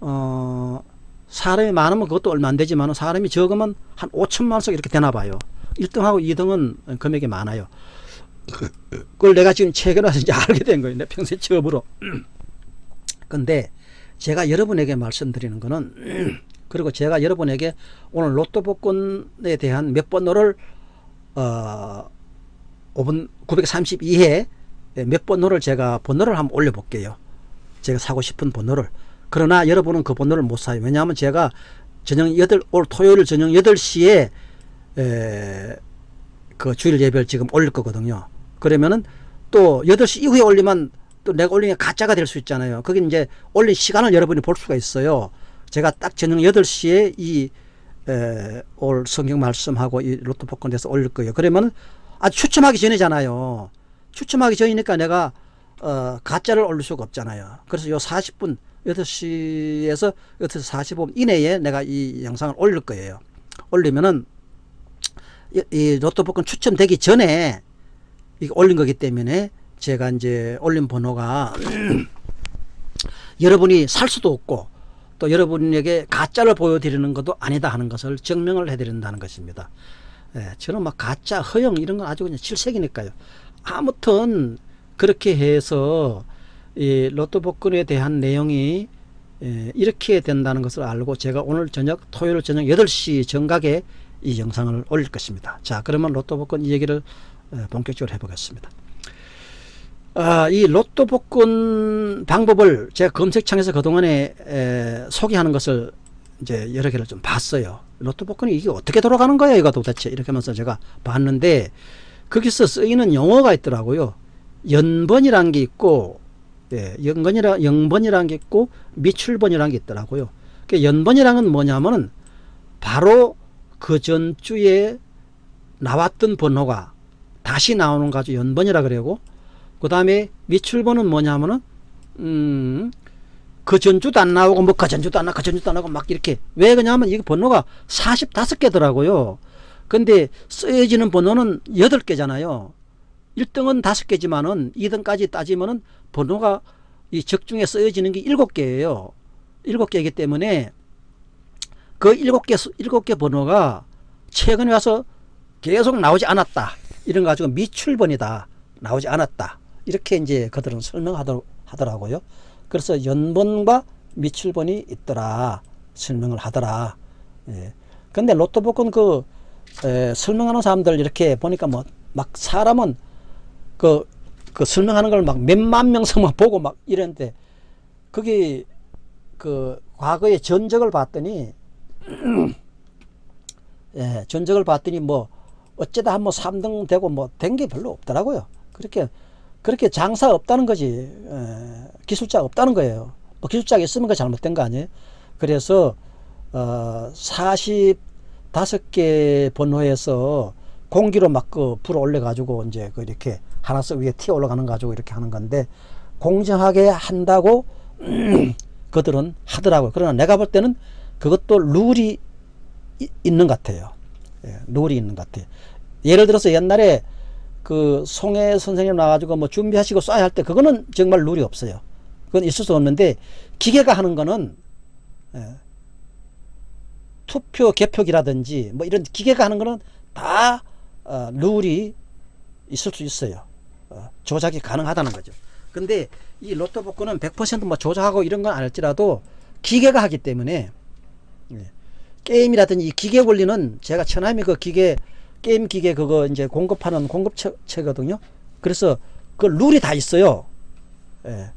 어 사람이 많으면 그것도 얼마 안 되지만 사람이 적으면 한 5천만 원씩 이렇게 되나 봐요. 1등하고 2등은 금액이 많아요. 그걸 내가 지금 최근에 와서 이제 알게 된 거예요. 내 평생 처음으로. 근데 제가 여러분에게 말씀드리는 거는 그리고 제가 여러분에게 오늘 로또 복권에 대한 몇 번호를 어 5번 932회 몇 번호를 제가 번호를 한번 올려 볼게요. 제가 사고 싶은 번호를. 그러나 여러분은 그 번호를 못 사요. 왜냐하면 제가 저녁 8, 올 토요일 저녁 8시에 에, 그 주일 예배를 지금 올릴 거거든요. 그러면은 또 8시 이후에 올리면 또 내가 올린 게 가짜가 될 수 있잖아요. 그게 이제 올린 시간을 여러분이 볼 수가 있어요. 제가 딱 저녁 8시에 이, 에, 올 성경 말씀하고 이 로또 복권 돼서 올릴 거예요. 그러면 아주 추첨하기 전이잖아요. 추첨하기 전이니까 내가 어, 가짜를 올릴 수가 없잖아요. 그래서 요 40분 8시에서 8시 45분 이내에 내가 이 영상을 올릴 거예요. 올리면은 이, 이 로또 복권 추첨되기 전에 올린 거기 때문에 제가 이제 올린 번호가 여러분이 살 수도 없고 또 여러분에게 가짜를 보여드리는 것도 아니다 하는 것을 증명을 해드린다는 것입니다. 예, 저는 막 가짜, 허영 이런 건 아주 그냥 질색이니까요. 아무튼 그렇게 해서 이 로또 복권에 대한 내용이 예, 이렇게 된다는 것을 알고 제가 오늘 저녁 토요일 저녁 8시 정각에 이 영상을 올릴 것입니다. 자 그러면 로또 복권 이 얘기를 어, 본격적으로 해보겠습니다. 아, 이 로또 복권 방법을 제가 검색창에서 그동안에 에, 소개하는 것을 이제 여러 개를 좀 봤어요. 로또 복권이 이게 어떻게 돌아가는 거야 이거 도대체 이렇게 하면서 제가 봤는데 거기서 쓰이는 용어가 있더라고요. 연번이라는 게 있고 예, 연번이라, 영번이라는 게 있고 미출번이라는 게 있더라고요. 그 연번이라는 건 뭐냐면은 바로 그 전주에 나왔던 번호가 다시 나오는 가지 연번이라 그러고 그 다음에 미출번은 뭐냐면은 음, 그 전주도 안 나오고 뭐 그 전주도 안 나오고 그 전주도 안 나오고 막 이렇게. 왜 그러냐면 이게 번호가 45개더라고요. 근데 쓰여지는 번호는 8개잖아요. 1등은 5개지만은 2등까지 따지면은 번호가 이 적중에 쓰여지는 게 7개예요. 7개이기 때문에 그 7개 7개 번호가 최근에 와서 계속 나오지 않았다. 이런 거 가지고 미출번이다. 나오지 않았다. 이렇게 이제 그들은 설명하더라고요. 그래서 연번과 미출번이 있더라. 설명을 하더라. 예. 근데 로또 복권 그 에, 설명하는 사람들 이렇게 보니까 뭐 막 사람은 그, 그 설명하는 걸 막 몇만 명씩만 보고 막 이랬는데 그게 그 과거의 전적을 봤더니 예, 전적을 봤더니 뭐 어쩌다 한번 3등 되고 뭐 된 게 별로 없더라고요. 그렇게 그렇게 장사 없다는 거지. 에, 기술자 없다는 거예요. 뭐 기술자가 있으면 그 잘못된 거 아니에요. 그래서 어, 45개 번호에서 공기로 막 그 불어 올려 가지고 이제 그 이렇게 하나씩 위에 튀어 올라가는 가지고 이렇게 하는 건데 공정하게 한다고 그들은 하더라고요. 그러나 내가 볼 때는 그것도 룰이 있는 것 같아요. 예, 룰이 있는 것 같아요. 예를 들어서 옛날에 그 송해 선생님 나와가지고 뭐 준비하시고 쏴야 할 때 그거는 정말 룰이 없어요. 그건 있을 수 없는데 기계가 하는 거는 예, 투표 개표기라든지 뭐 이런 기계가 하는 거는 다 어, 룰이 있을 수 있어요. 어, 조작이 가능하다는 거죠. 근데 이 로또 복권은 100%뭐 조작하고 이런 건 아닐지라도 기계가 하기 때문에 예, 게임이라든지 기계 원리는 제가 천하미 그 기계 게임 기계 그거 이제 공급하는 공급체거든요. 그래서 그 룰이 다 있어요. 예.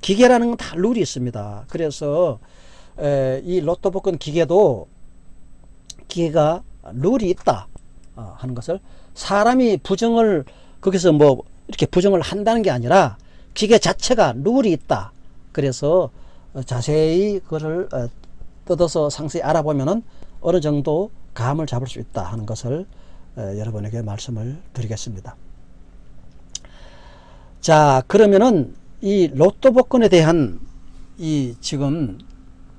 기계라는 건 다 룰이 있습니다. 그래서 에, 이 로또 복권 기계도 기계가 룰이 있다 어, 하는 것을 사람이 부정을 거기서 뭐 이렇게 부정을 한다는 게 아니라 기계 자체가 룰이 있다. 그래서 어, 자세히 그거를 어, 뜯어서 상세히 알아보면은 어느 정도 감을 잡을 수 있다 하는 것을 여러분에게 말씀을 드리겠습니다. 자 그러면은 이 로또 복권에 대한 이 지금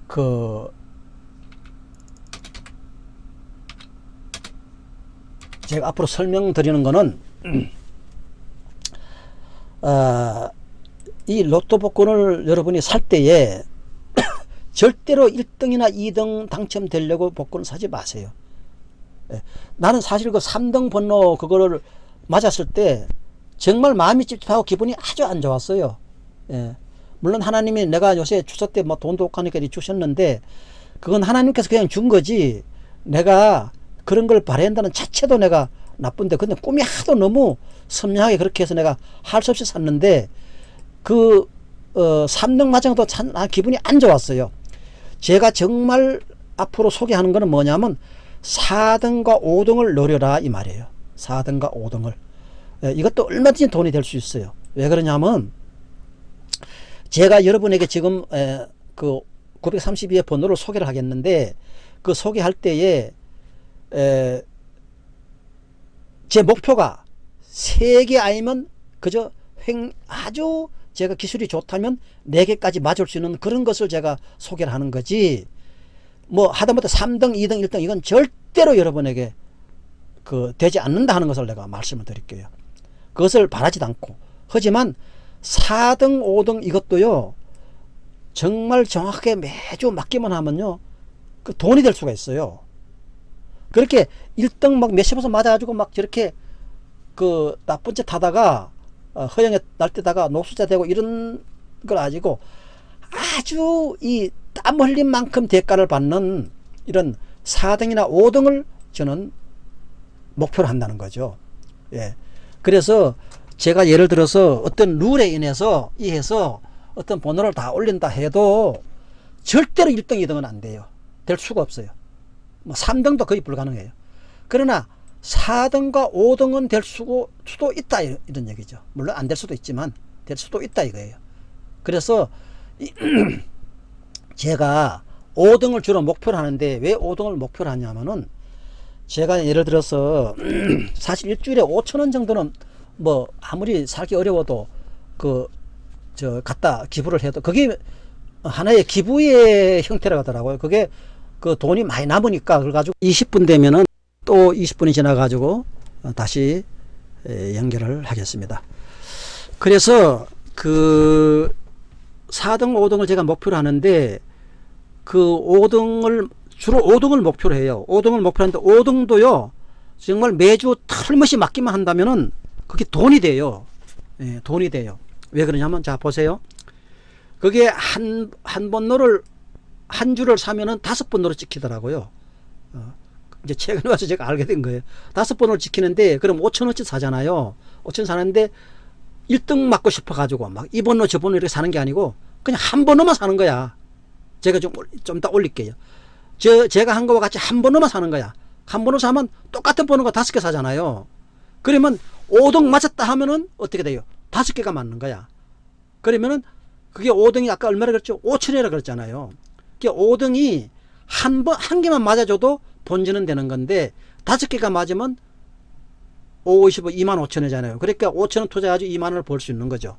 그 제가 앞으로 설명드리는 거는 어, 이 로또 복권을 여러분이 살 때에 절대로 1등이나 2등 당첨되려고 복권을 사지 마세요. 예. 나는 사실 그 3등 번호 그거를 맞았을 때 정말 마음이 찝찝하고 기분이 아주 안 좋았어요. 예. 물론 하나님이 내가 요새 추석 때 뭐 돈도 없하니까 주셨는데 그건 하나님께서 그냥 준 거지 내가 그런 걸 바란다는 자체도 내가 나쁜데 근데 꿈이 하도 너무 선명하게 그렇게 해서 내가 할 수 없이 샀는데 그 어, 3등 맞은 것도 참 기분이 안 좋았어요. 제가 정말 앞으로 소개하는 거는 뭐냐면 4등과 5등을 노려라 이 말이에요. 4등과 5등을. 예, 이것도 얼마든지 돈이 될 수 있어요. 왜 그러냐면 제가 여러분에게 지금 에, 그 932의 번호를 소개를 하겠는데 그 소개할 때에 에, 제 목표가 3개 아니면 그저 횡 아주 제가 기술이 좋다면 4개까지 맞을 수 있는 그런 것을 제가 소개를 하는 거지. 뭐 하다못해 3등 2등 1등 이건 절대로 여러분에게 그 되지 않는다 하는 것을 내가 말씀을 드릴게요. 그것을 바라지도 않고. 하지만 4등 5등 이것도요 정말 정확하게 매주 맞기만 하면요 그 돈이 될 수가 있어요 그렇게 1등 막 몇십 번 맞아가지고 막 저렇게 그 나쁜 짓 하다가 어, 허영에 날때다가 녹수자 되고 이런 걸 가지고 아주 이 땀 흘린 만큼 대가를 받는 이런 4등이나 5등을 저는 목표로 한다는 거죠. 예. 그래서 제가 예를 들어서 어떤 룰에 인해서 이해서 어떤 번호를 다 올린다 해도 절대로 1등, 2등은 안 돼요. 될 수가 없어요. 뭐 3등도 거의 불가능해요. 그러나 4등과 5등은 될 수도 있다 이런 얘기죠. 물론 안 될 수도 있지만 될 수도 있다 이거예요. 그래서 제가 5등을 주로 목표로 하는데 왜 5등을 목표로 하냐면은 제가 예를 들어서 사실 일주일에 5천원 정도는 뭐 아무리 살기 어려워도 그 저 갖다 기부를 해도 그게 하나의 기부의 형태라고 하더라고요. 그게 그 돈이 많이 남으니까 그래 가지고 20분 되면은 또 20분이 지나 가지고 다시 에, 연결을 하겠습니다. 그래서 그 4등, 5등을 제가 목표로 하는데 그 5등을 주로 5등을 목표로 해요. 5등을 목표로 하는데 5등도요. 정말 매주 털못이 맞기만 한다면은 그게 돈이 돼요. 예, 돈이 돼요. 왜 그러냐면 자 보세요. 그게 한 한 번로를 한 주를 사면은 다섯 번으로 찍히더라고요. 어, 이제 최근에 와서 제가 알게 된 거예요. 다섯 번을 지키는데 그럼 5천 원치 사잖아요. 5천 사는데 1등 맞고 싶어 가지고 막 이번로 저번로 이렇게 사는 게 아니고 그냥 한 번로만 사는 거야. 제가 좀 좀 이따 올릴게요. 저 제가 한 거와 같이 한 번로만 사는 거야. 한 번호 사면 똑같은 번호가 다섯 개 사잖아요. 그러면 5등 맞았다 하면은 어떻게 돼요? 다섯 개가 맞는 거야. 그러면은 그게 5등이 아까 얼마나 그랬죠? 5천이라 그랬잖아요. 그게 5등이 한 번, 한 개만 맞아줘도 본전은 되는 건데 다섯 개가 맞으면 5, 55, 2만 5천이잖아요. 그러니까 5천 원 투자해가지고 2만 원을 벌 수 있는 거죠.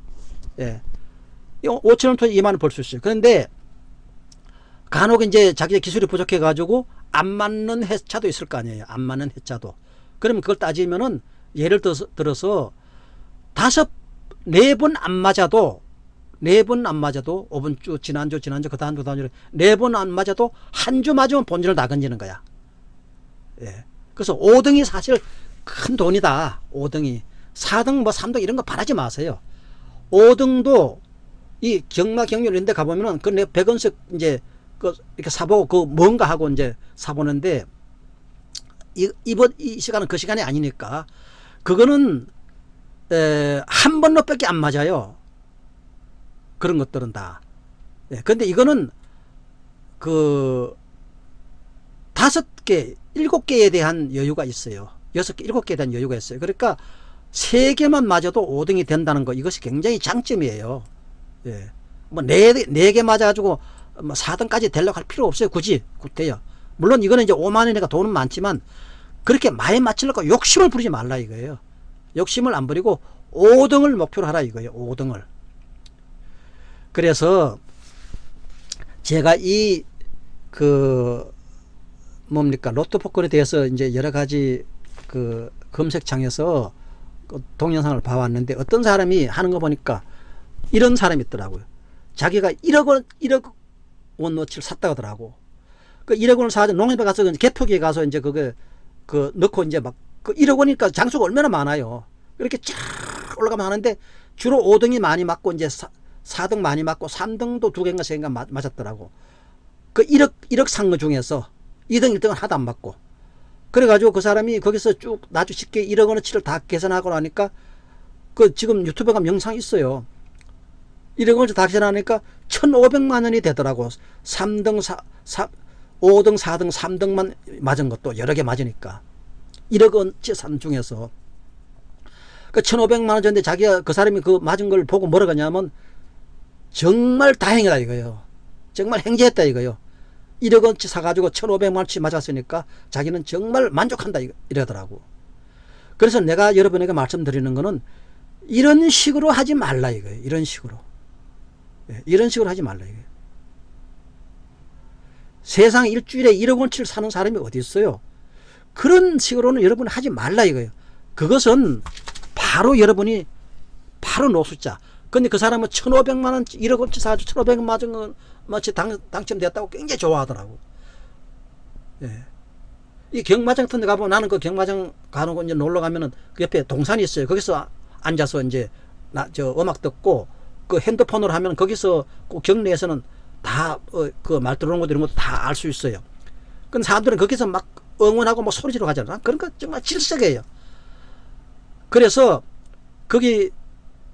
예. 5천 원 투자 2만 원을 벌수 있어요. 그런데 간혹 이제 자기 기술이 부족해가지고 안 맞는 회차도 있을 거 아니에요. 안 맞는 회차도. 그러면 그걸 따지면은 예를 들어서, 들어서 다섯, 네 번 안 맞아도 네 번 안 맞아도 5번 주, 지난주, 지난주, 그 다음 주, 그 다음 주, 네 번 안 맞아도 한 주 맞으면 본전을 다 건지는 거야. 예. 그래서 5등이 사실 큰 돈이다. 5등이. 4등, 뭐 3등 이런 거 바라지 마세요. 5등도 이 경마 경률 인데 가보면은 그내 100원씩 이제 그 이렇게 사보고 그 뭔가 하고 이제 사보는데 이, 이번 이 시간은 그 시간이 아니니까 그거는 에, 한 번로 밖에 안 맞아요. 그런 것들은 다. 예, 근데 이거는 그 다섯 개, 일곱 개에 대한 여유가 있어요. 여섯 개, 일곱 개에 대한 여유가 있어요. 그러니까 세 개만 맞아도 5등이 된다는 거 이것이 굉장히 장점이에요. 예. 뭐 네, 네 개 맞아가지고 뭐 4등까지 되려고 할 필요 없어요. 굳이. 굳대요. 물론 이거는 이제 5만 원이니까 돈은 많지만 그렇게 많이 맞추려고 욕심을 부리지 말라 이거예요. 욕심을 안 부리고 5등을 목표로 하라 이거예요. 5등을. 그래서 제가 이 그 뭡니까 로또 복권에 대해서 이제 여러 가지 그 검색창에서 그 동영상을 봐왔는데 어떤 사람이 하는 거 보니까 이런 사람이 있더라고요. 자기가 1억 원, 1억 원어치를 샀다고 하더라고. 그 1억 원을 사서 농협에 가서 개표기에 가서 이제 그거 그 넣고 이제 막 그 1억 원이니까 장수가 얼마나 많아요. 이렇게 쫙 올라가면 하는데 주로 5등이 많이 맞고 이제 4, 등 많이 맞고 3등도 두 개인가 세 개인가 맞았더라고. 그 1억, 1억 산거 중에서 2등, 1등은 하나도 안 맞고. 그래가지고 그 사람이 거기서 쭉 아주 쉽게 1억 원어치를 다 계산하고 나니까 그 지금 유튜브에 가면 영상 있어요. 1억 원어치 다 계산하니까 1,500만 원이 되더라고. 3등, 4, 4, 5등, 4등, 3등만 맞은 것도 여러 개 맞으니까. 1억 원치 산 중에서. 그 1,500만 원 전데 자기가 그 사람이 그 맞은 걸 보고 뭐라 그러냐면 정말 다행이다 이거요. 정말 행제했다 이거요. 1억 원치 사가지고 1,500만 원치 맞았으니까 자기는 정말 만족한다 이러더라고. 그래서 내가 여러분에게 말씀드리는 거는 이런 식으로 하지 말라 이거예요. 이런 식으로. 예, 이런 식으로 하지 말라 이거예요. 세상 일주일에 1억 원치를 사는 사람이 어디 있어요? 그런 식으로는 여러분 하지 말라 이거예요. 그것은 바로 여러분이 바로 노숙자. 근데 그 사람은 1,500만 원, 1억 원치 사가지고 1,500만 맞은 건 마치 당, 당첨됐다고 굉장히 좋아하더라고. 예. 이 경마장 같은 데 가보면 나는 그 경마장 가는 거 이제 놀러 가면은 그 옆에 동산이 있어요. 거기서 앉아서 이제 나, 저 음악 듣고 그 핸드폰으로 하면 거기서 그 경내에서는 다 그말 들어오는 것 이런 것도 다 알 수 있어요. 근데 사람들은 거기서 막 응원하고 뭐 소리 지르고 하잖아. 거 정말 질색이에요. 그래서 거기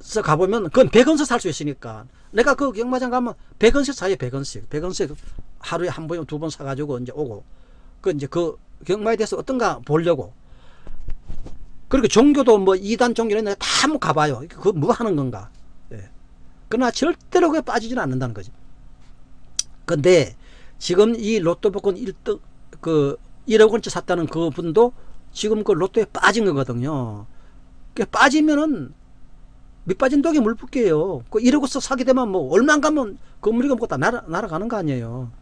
서 가보면 그건 100원씩 살수 있으니까. 내가 그 경마장 가면 100원씩 사요 100원씩. 100원씩 하루에 한 번, 두 번 사가지고 이제 오고. 그 이제 그 경마에 대해서 어떤가 보려고. 그리고 종교도 뭐 이단 종교는 다 한번 가봐요. 그거 뭐 하는 건가. 예. 그러나 절대로 그게 빠지지는 않는다는 거지. 근데 지금 이 로또 복권 1등 그 1억 원치 샀다는 그 분도 지금 그 로또에 빠진 거거든요. 그 빠지면은 밑빠진 독에 물 붓게요. 그 이러고서 사게 되면 뭐 얼마 가면 건물이가 먹고 다 날아, 날아가는 거 아니에요.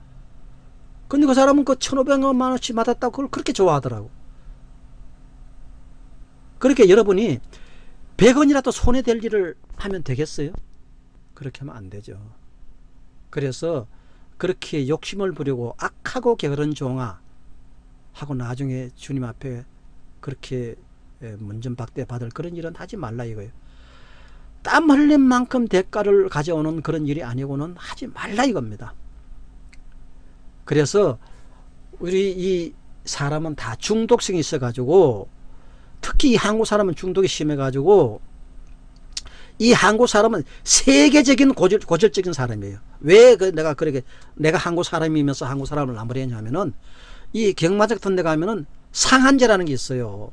근데 그 사람은 그 1,500만 원씩 받았다고 그걸 그렇게 좋아하더라고. 그렇게 여러분이 100원이라도 손해될 일을 하면 되겠어요? 그렇게 하면 안 되죠. 그래서 그렇게 욕심을 부리고 악하고 게으른 종아 하고 나중에 주님 앞에 그렇게 문전박대 받을 그런 일은 하지 말라 이거예요. 땀 흘린 만큼 대가를 가져오는 그런 일이 아니고는 하지 말라 이겁니다. 그래서 우리 이 사람은 다 중독성이 있어 가지고 특히 이 한국 사람은 중독이 심해 가지고 이 한국 사람은 세계적인 고질, 고질적인 사람이에요. 왜 그 내가 그렇게 내가 한국 사람이면서 한국 사람을 나무리 했냐면은 이 경마장 같은 데 가면은 상한제라는 게 있어요.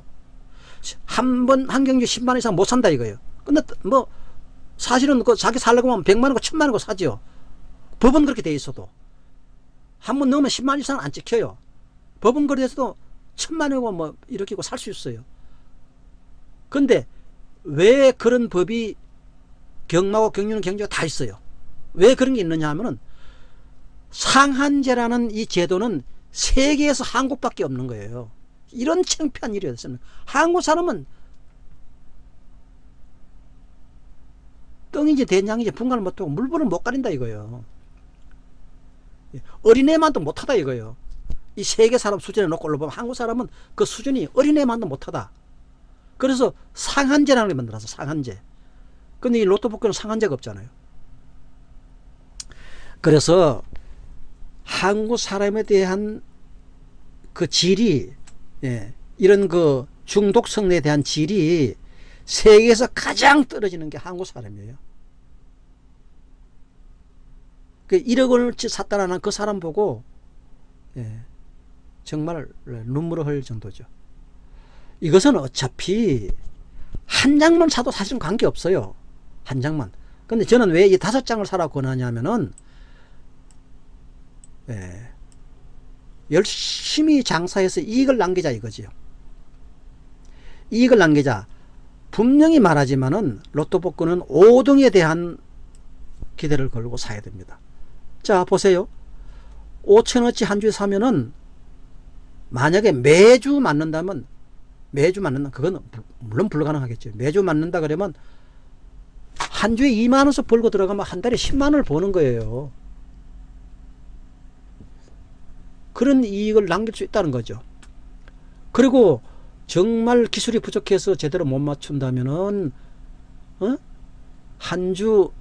한 번 한 경주 10만 원 이상 못 산다 이거예요. 근데 뭐 사실은 그 자기 살려고 하면 100만 원고 1000만 원고 사죠. 법은 그렇게 돼 있어도 한 번 넣으면 10만 원 이상 안 찍혀요. 법은 그래서도 1000만 원이고 뭐 이렇게 살 수 있어요. 근데 왜 그런 법이 경마고 경륜 경제가 다 있어요. 왜 그런 게 있느냐 하면은 상한제라는 이 제도는 세계에서 한국밖에 없는 거예요. 이런 창피한 일이 어딨습니 한국 사람은 똥인지 된장인지 분간을 못하고 물불을 못 가린다 이거예요. 어린애만도 못하다 이거예요. 이 세계 사람 수준에 놓고 올라보면 한국 사람은 그 수준이 어린애만도 못하다. 그래서 상한제라는 게 만들어서 상한제. 근데 이 로또 복권은 상한제가 없잖아요. 그래서 한국 사람에 대한 그 질이 예, 이런 그 중독성에 대한 질이 세계에서 가장 떨어지는 게 한국 사람이에요. 그 1억 원어치 샀다라는 그 사람 보고 예, 정말 눈물을 흘릴 정도죠. 이것은 어차피 한 장만 사도 사실은 관계없어요. 한 장만. 근데 저는 왜 이 다섯 장을 사라고 권하냐면은 예, 열심히 장사해서 이익을 남기자 이거지요. 이익을 남기자. 분명히 말하지만은 로또 복권은 5등에 대한 기대를 걸고 사야 됩니다. 자 보세요. 5천원치 한 주에 사면은 만약에 매주 맞는다면 매주 맞는다 그건 물론 불가능하겠죠. 매주 맞는다 그러면 한 주에 2만원씩 벌고 들어가면 한 달에 10만원을 버는 거예요. 그런 이익을 남길 수 있다는 거죠. 그리고 정말 기술이 부족해서 제대로 못 맞춘다면은 어? 한 주,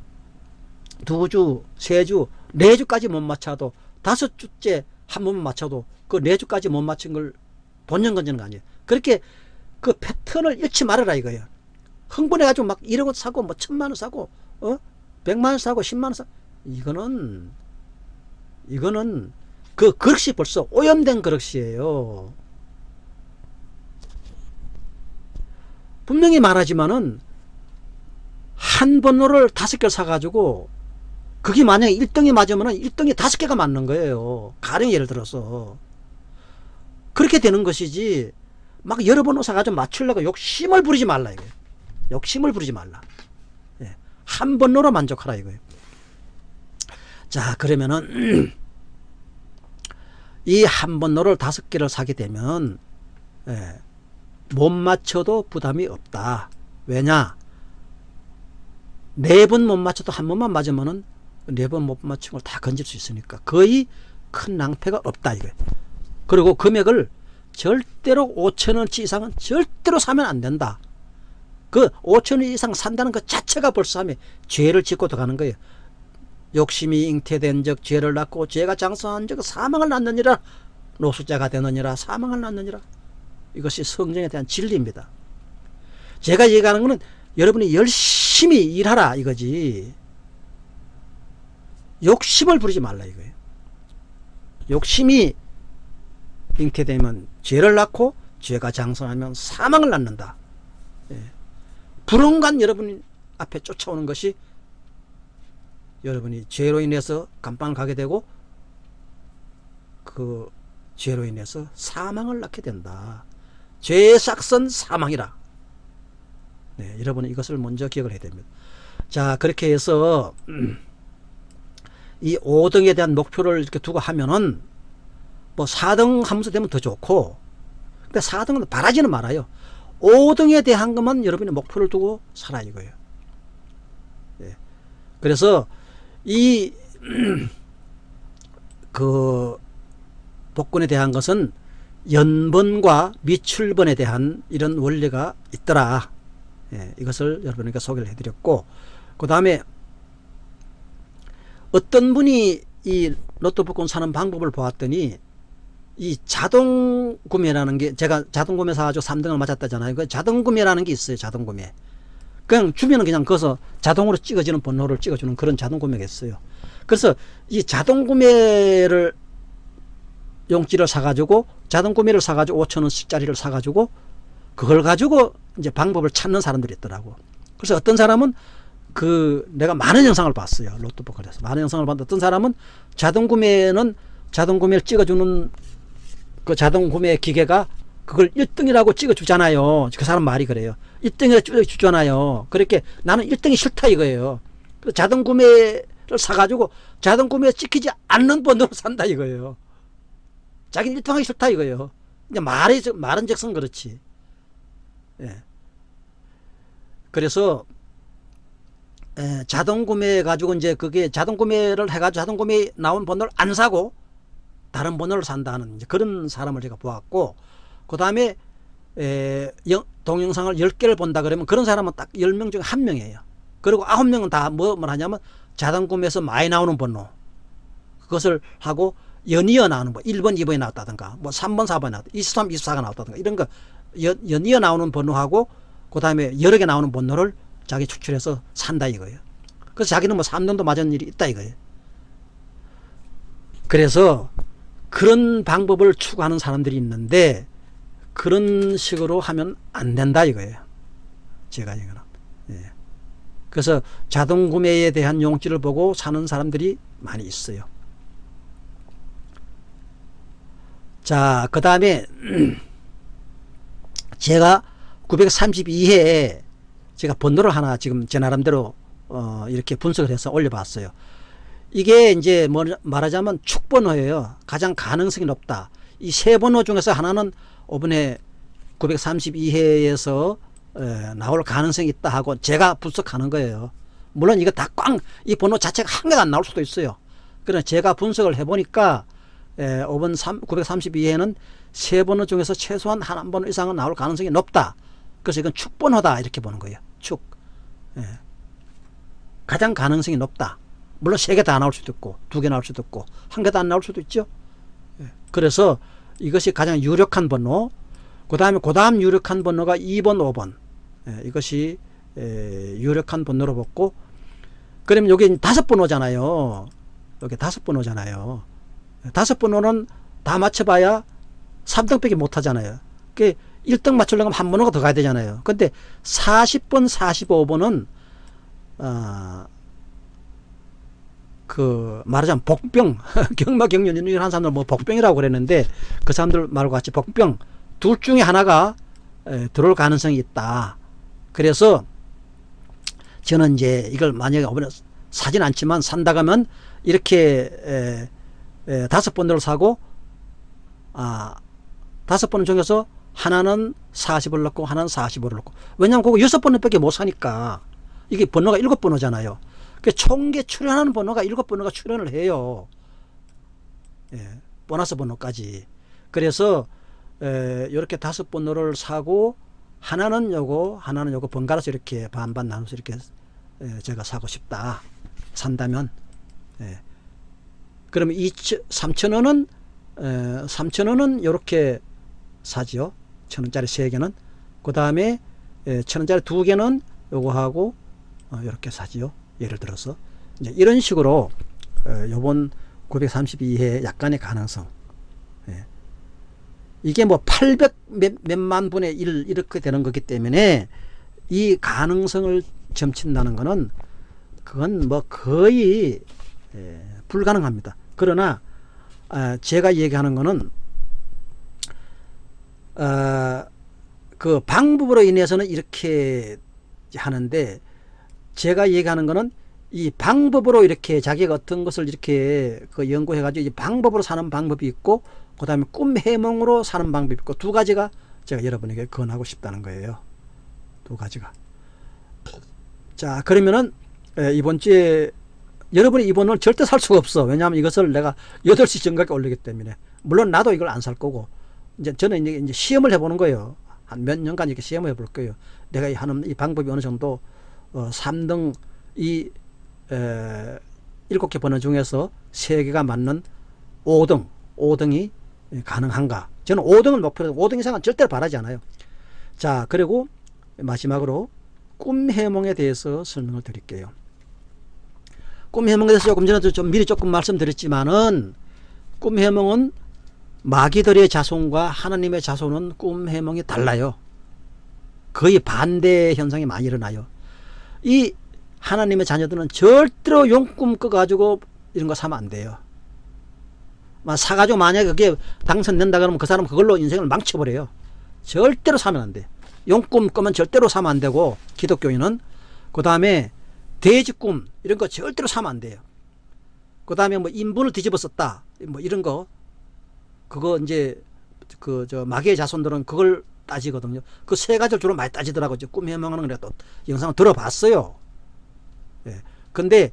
두 주, 세 주, 네 주까지 못 맞춰도 다섯 주째 한 번만 맞춰도 그 네 주까지 못 맞춘 걸 본전 건지는 거 아니에요. 그렇게 그 패턴을 잃지 말아라 이거예요. 흥분해가지고 막 1억 원 사고 뭐 천만 원 사고 어? 백만 원 사고 십만 원 사고 이거는 이거는 그 그릇이 벌써 오염된 그릇이에요. 분명히 말하지만은 한 번호를 다섯 개를 사가지고 그게 만약에 1등이 맞으면 1등이 다섯 개가 맞는 거예요. 가령 예를 들어서. 그렇게 되는 것이지 막 여러 번호 사가지고 맞추려고 욕심을 부리지 말라 이거예요. 욕심을 부리지 말라. 예. 한 번호로 만족하라 이거예요. 자 그러면은 이 한 번호를 다섯 개를 사게 되면 예. 못 맞춰도 부담이 없다. 왜냐? 네 번 못 맞춰도 한 번만 맞으면 은 네 번 못 맞춘 걸 다 건질 수 있으니까 거의 큰 낭패가 없다 이거예요. 그리고 금액을 절대로 5천원치 이상은 절대로 사면 안 된다. 그 5천원 이상 산다는 것 자체가 벌써 하면 죄를 짓고 들어가는 거예요. 욕심이 잉태된 적 죄를 낳고 죄가 장성한 적 사망을 낳느니라 노숙자가 되느니라 사망을 낳느니라 이것이 성경에 대한 진리입니다. 제가 얘기하는 것은 여러분이 열심히 일하라 이거지 욕심을 부리지 말라 이거예요. 욕심이 잉태되면 죄를 낳고 죄가 장성하면 사망을 낳는다. 예. 불운간 여러분 앞에 쫓아오는 것이 여러분이 죄로 인해서 감방을 가게 되고 그 죄로 인해서 사망을 낳게 된다. 죄의 싹선 사망이라. 네, 여러분은 이것을 먼저 기억을 해야 됩니다. 자 그렇게 해서 이 5등에 대한 목표를 이렇게 두고 하면은 뭐 4등 하면서 되면 더 좋고 근데 4등은 바라지는 말아요. 5등에 대한 것만 여러분이 목표를 두고 살아 이거예요. 예. 그래서 이 그 복권에 대한 것은 연번과 미출번에 대한 이런 원리가 있더라. 예, 이것을 여러분에게 소개를 해드렸고 그 다음에 어떤 분이 이 로또 복권 사는 방법을 보았더니 이 자동 구매라는 게 제가 자동 구매 사가지고 3등을 맞았다잖아요. 그 자동 구매라는 게 있어요. 자동 구매. 그냥 주면은 그냥 거기서 자동으로 찍어지는 번호를 찍어주는 그런 자동 구매가 있어요. 그래서 이 자동 구매를 용지를 사가지고 자동 구매를 사가지고 5천원씩짜리를 사가지고 그걸 가지고 이제 방법을 찾는 사람들이 있더라고. 그래서 어떤 사람은 그 내가 많은 영상을 봤어요. 로또 복권에서 많은 영상을 봤는데 어떤 사람은 자동 구매는 자동 구매를 찍어주는 그 자동 구매 기계가 그걸 1등이라고 찍어주잖아요. 그 사람 말이 그래요. 1등이라고 찍어주잖아요. 그렇게 나는 1등이 싫다 이거예요. 자동 구매를 사가지고 자동 구매에 찍히지 않는 번호로 산다 이거예요. 자기는 1등 하기 싫다 이거예요. 이제 말이, 말은 즉슨 그렇지. 예. 그래서 에, 자동 구매 가지고 이제 그게 자동 구매를 해가지고 자동 구매 나온 번호를 안 사고 다른 번호를 산다는 그런 사람을 제가 보았고 그 다음에 동영상을 10개를 본다 그러면 그런 사람은 딱 10명 중에 한 명이에요. 그리고 9명은 다 뭐, 뭘 하냐면 자동 구매에서 많이 나오는 번호 그것을 하고 연이어 나오는 번 1번 2번이 나왔다든가 뭐 3번 4번이 나왔다 23 24가 나왔다든가 이런 거 연, 연이어 나오는 번호하고 그 다음에 여러 개 나오는 번호를 자기 추출해서 산다 이거예요. 그래서 자기는 뭐 3년도 맞은 일이 있다 이거예요. 그래서 그런 방법을 추구하는 사람들이 있는데 그런 식으로 하면 안 된다 이거예요. 제가 이거는. 예. 그래서 자동 구매에 대한 용지를 보고 사는 사람들이 많이 있어요. 자, 그 다음에 제가 932회에 제가 번호를 하나 지금 제 나름대로 어 이렇게 분석을 해서 올려봤어요. 이게 이제 뭐 말하자면 축번호예요. 가장 가능성이 높다. 이 세 번호 중에서 하나는 이번에 932회에서 에, 나올 가능성이 있다 하고 제가 분석하는 거예요. 물론 이거 다 꽝 이 번호 자체가 한 개도 안 나올 수도 있어요. 그러나 제가 분석을 해보니까 에, 5번 932회는 세 번호 중에서 최소한 한 번호 이상은 나올 가능성이 높다. 그래서 이건 축번호다 이렇게 보는 거예요. 축. 예. 가장 가능성이 높다. 물론 세 개 다 나올 수도 있고 두 개 나올 수도 있고 한 개도 안 나올 수도 있죠. 예. 그래서 이것이 가장 유력한 번호 그 다음에 그 다음 유력한 번호가 2번 5번 예. 이것이 에, 유력한 번호로 뽑고 그러면 여기 다섯 번호잖아요. 여기 다섯 번호잖아요. 다섯 번호는 다 맞춰봐야 3등 밖에 못하잖아요. 그 1등 맞추려면 한 번호가 더 가야 되잖아요. 근데 40번, 45번은 어, 그 말하자면 복병, 경마 경련 이런 사람들 뭐 복병이라고 그랬는데 그 사람들 말과 같이 복병 둘 중에 하나가 에, 들어올 가능성이 있다. 그래서 저는 이제 이걸 만약에 사진 않지만 산다 가면 이렇게 에, 에, 다섯 번을 사고 아 다섯 번 중에서 하나는 40을 넣고 하나는 45를 넣고. 왜냐하면 그거 여섯 번밖에 못 사니까 이게 번호가 일곱 번호잖아요. 그 총계 출연하는 번호가 일곱 번호가 출연을 해요. 예, 보너스 번호까지. 그래서 에, 이렇게 다섯 번호를 사고 하나는 요거 하나는 요거 번갈아서 이렇게 반반 나눠서 이렇게 에, 제가 사고 싶다. 산다면 예. 그러면 3천원은 3천원은 이렇게 사지요 천원짜리 세개는. 그 다음에 천원짜리 두 개는 요거 하고 어, 이렇게 사지요 예를 들어서. 이제 이런 식으로 어, 요번 932회 약간의 가능성. 예. 이게 뭐 800 몇, 몇만 분의 1 이렇게 되는 거기 때문에 이 가능성을 점친다는 것은 그건 뭐 거의 예, 불가능합니다. 그러나 아, 제가 얘기하는 거는 어, 그 방법으로 인해서는 이렇게 하는데 제가 얘기하는 거는 이 방법으로 이렇게 자기가 어떤 것을 이렇게 그 연구해 가지고 이 방법으로 사는 방법이 있고 그 다음에 꿈 해몽으로 사는 방법이 있고 두 가지가 제가 여러분에게 권하고 싶다는 거예요. 두 가지가. 자 그러면은 에, 이번 주에 여러분이 이번을 절대 살 수가 없어. 왜냐하면 이것을 내가 8시 전까지 올리기 때문에. 물론 나도 이걸 안 살 거고. 이제 저는 이제, 시험을 해보는 거예요. 한 몇 년간 이렇게 시험을 해볼 거예요. 내가 이 하는 이 방법이 어느 정도 어, 3등 이 에, 7개 번호 중에서 3개가 맞는 5등, 5등이 가능한가. 저는 5등을 목표로 5등 이상은 절대로 바라지 않아요. 자, 그리고 마지막으로 꿈 해몽에 대해서 설명을 드릴게요. 꿈 해몽에 대해서 조금 전에도 좀 미리 조금 말씀드렸지만은 꿈 해몽은 마귀들의 자손과 하나님의 자손은 꿈 해몽이 달라요. 거의 반대 현상이 많이 일어나요. 이 하나님의 자녀들은 절대로 용꿈 꿔가지고 이런 거 사면 안 돼요. 사가지고 만약에 그게 당선된다 그러면 그 사람은 그걸로 인생을 망쳐버려요. 절대로 사면 안 돼. 용꿈 꿔면 절대로 사면 안 되고 기독교인은 그 다음에 돼지꿈 이런 거 절대로 사면 안 돼요. 그 다음에 뭐 인분을 뒤집어 썼다 뭐 이런 거 그거 이제 그 저 마귀의 자손들은 그걸 따지거든요. 그 세 가지를 주로 많이 따지더라고요. 꿈 해몽하는 거또 영상을 들어봤어요. 예. 근데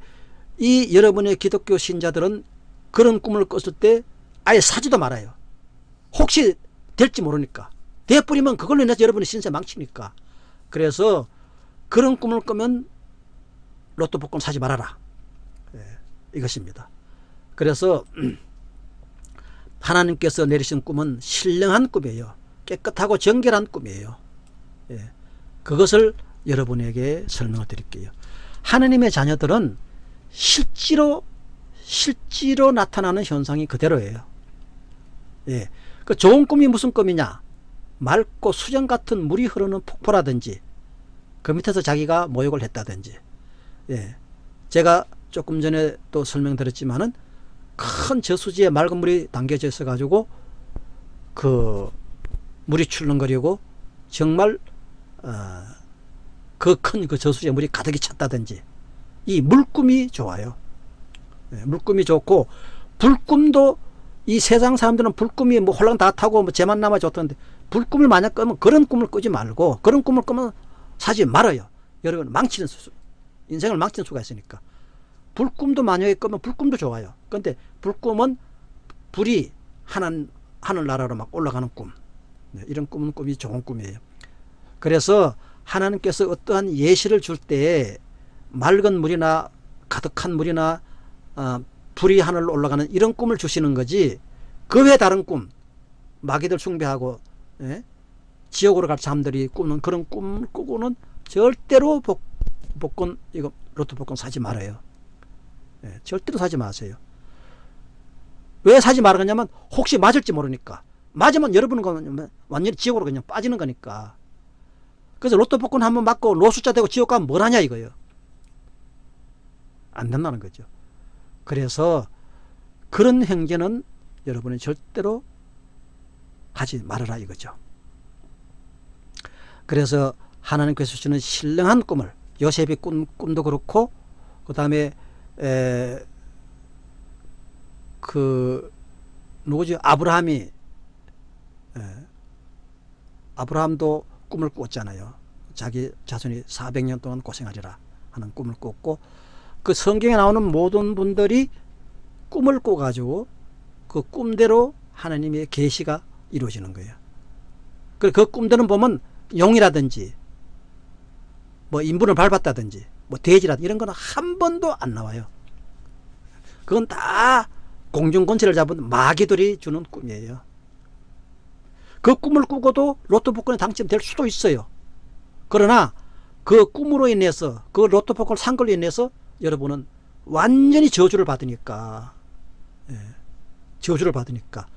이 여러분의 기독교 신자들은 그런 꿈을 꿨을 때 아예 사지도 말아요. 혹시 될지 모르니까. 돼버리면 그걸로 인해서 여러분의 신세 망치니까. 그래서 그런 꿈을 꾸면 로또 복권 사지 말아라. 예, 이것입니다. 그래서 하나님께서 내리신 꿈은 신령한 꿈이에요. 깨끗하고 정결한 꿈이에요. 예, 그것을 여러분에게 설명을 드릴게요. 하나님의 자녀들은 실제로 실제로 나타나는 현상이 그대로예요. 예. 그 좋은 꿈이 무슨 꿈이냐? 맑고 수정 같은 물이 흐르는 폭포라든지 그 밑에서 자기가 모욕을 했다든지 예. 제가 조금 전에 또 설명드렸지만은 큰 저수지에 맑은 물이 담겨져 있어 가지고 그 물이 출렁거리고 정말 어, 그큰그 그 저수지에 물이 가득히 찼다든지 이 물꿈이 좋아요. 네, 물꿈이 좋고 불꿈도 이 세상 사람들은 불꿈이 뭐 홀랑 다 타고 뭐 제만 남아 좋던데 불꿈을 만약 끄면 그런 꿈을 꾸지 말고 그런 꿈을 꾸면 사지 말아요. 여러분 망치는 수, 인생을 망치는 수가 있으니까 불꿈도 만약에 끄면 불꿈도 좋아요. 근데 불꿈은 불이 하늘, 하늘나라로 막 올라가는 꿈 네, 이런 꿈은 꿈이 좋은 꿈이에요. 그래서 하나님께서 어떠한 예시를 줄 때 맑은 물이나 가득한 물이나 어, 불이 하늘로 올라가는 이런 꿈을 주시는 거지 그 외 다른 꿈 마귀들 숭배하고 예? 지옥으로 갈 사람들이 꾸는 그런 꿈을 꾸고는 절대로 복, 복권 이거 로또 복권 사지 말아요. 예, 절대로 사지 마세요. 왜 사지 말았냐면 혹시 맞을지 모르니까. 맞으면 여러분은 완전히 지옥으로 그냥 빠지는 거니까. 그래서 로또 복권 한번 맞고 로숫자 되고 지옥 가면 뭘 하냐 이거예요. 안 된다는 거죠. 그래서 그런 행제는 여러분은 절대로 하지 말아라 이거죠. 그래서 하나님께서 주시는 신령한 꿈을 요셉이 꿈, 꿈도 그렇고 그 다음에 그 누구지 아브라함이 에, 아브라함도 꿈을 꿨잖아요. 자기 자손이 400년 동안 고생하리라 하는 꿈을 꿨고 그 성경에 나오는 모든 분들이 꿈을 꿔가지고 그 꿈대로 하나님의 계시가 이루어지는 거예요. 그 꿈대로 보면 용이라든지 뭐 인분을 밟았다든지 뭐 돼지라든지 이런 거는 한 번도 안 나와요. 그건 다 공중권세를 잡은 마귀들이 주는 꿈이에요. 그 꿈을 꾸고도 로또 복권에 당첨될 수도 있어요. 그러나 그 꿈으로 인해서 그 로또 복권을 산 걸로 인해서 여러분은 완전히 저주를 받으니까 예, 저주를 받으니까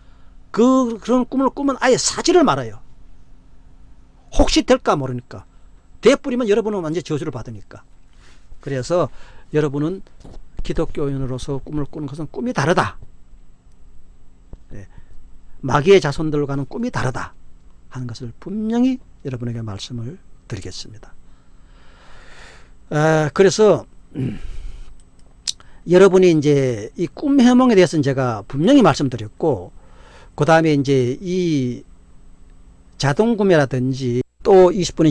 그 그런 꿈을 꾸면 아예 사지를 말아요. 혹시 될까 모르니까 대뿌리면 여러분은 완전히 저주를 받으니까 그래서 여러분은 기독교인으로서 꿈을 꾸는 것은 꿈이 다르다. 예, 마귀의 자손들과는 꿈이 다르다 하는 것을 분명히 여러분에게 말씀을 드리겠습니다. 아, 그래서 음, 여러분이 이제 이 꿈 해몽에 대해서는 제가 분명히 말씀드렸고 그 다음에 이제 이 자동 구매라든지 또 20분이 지나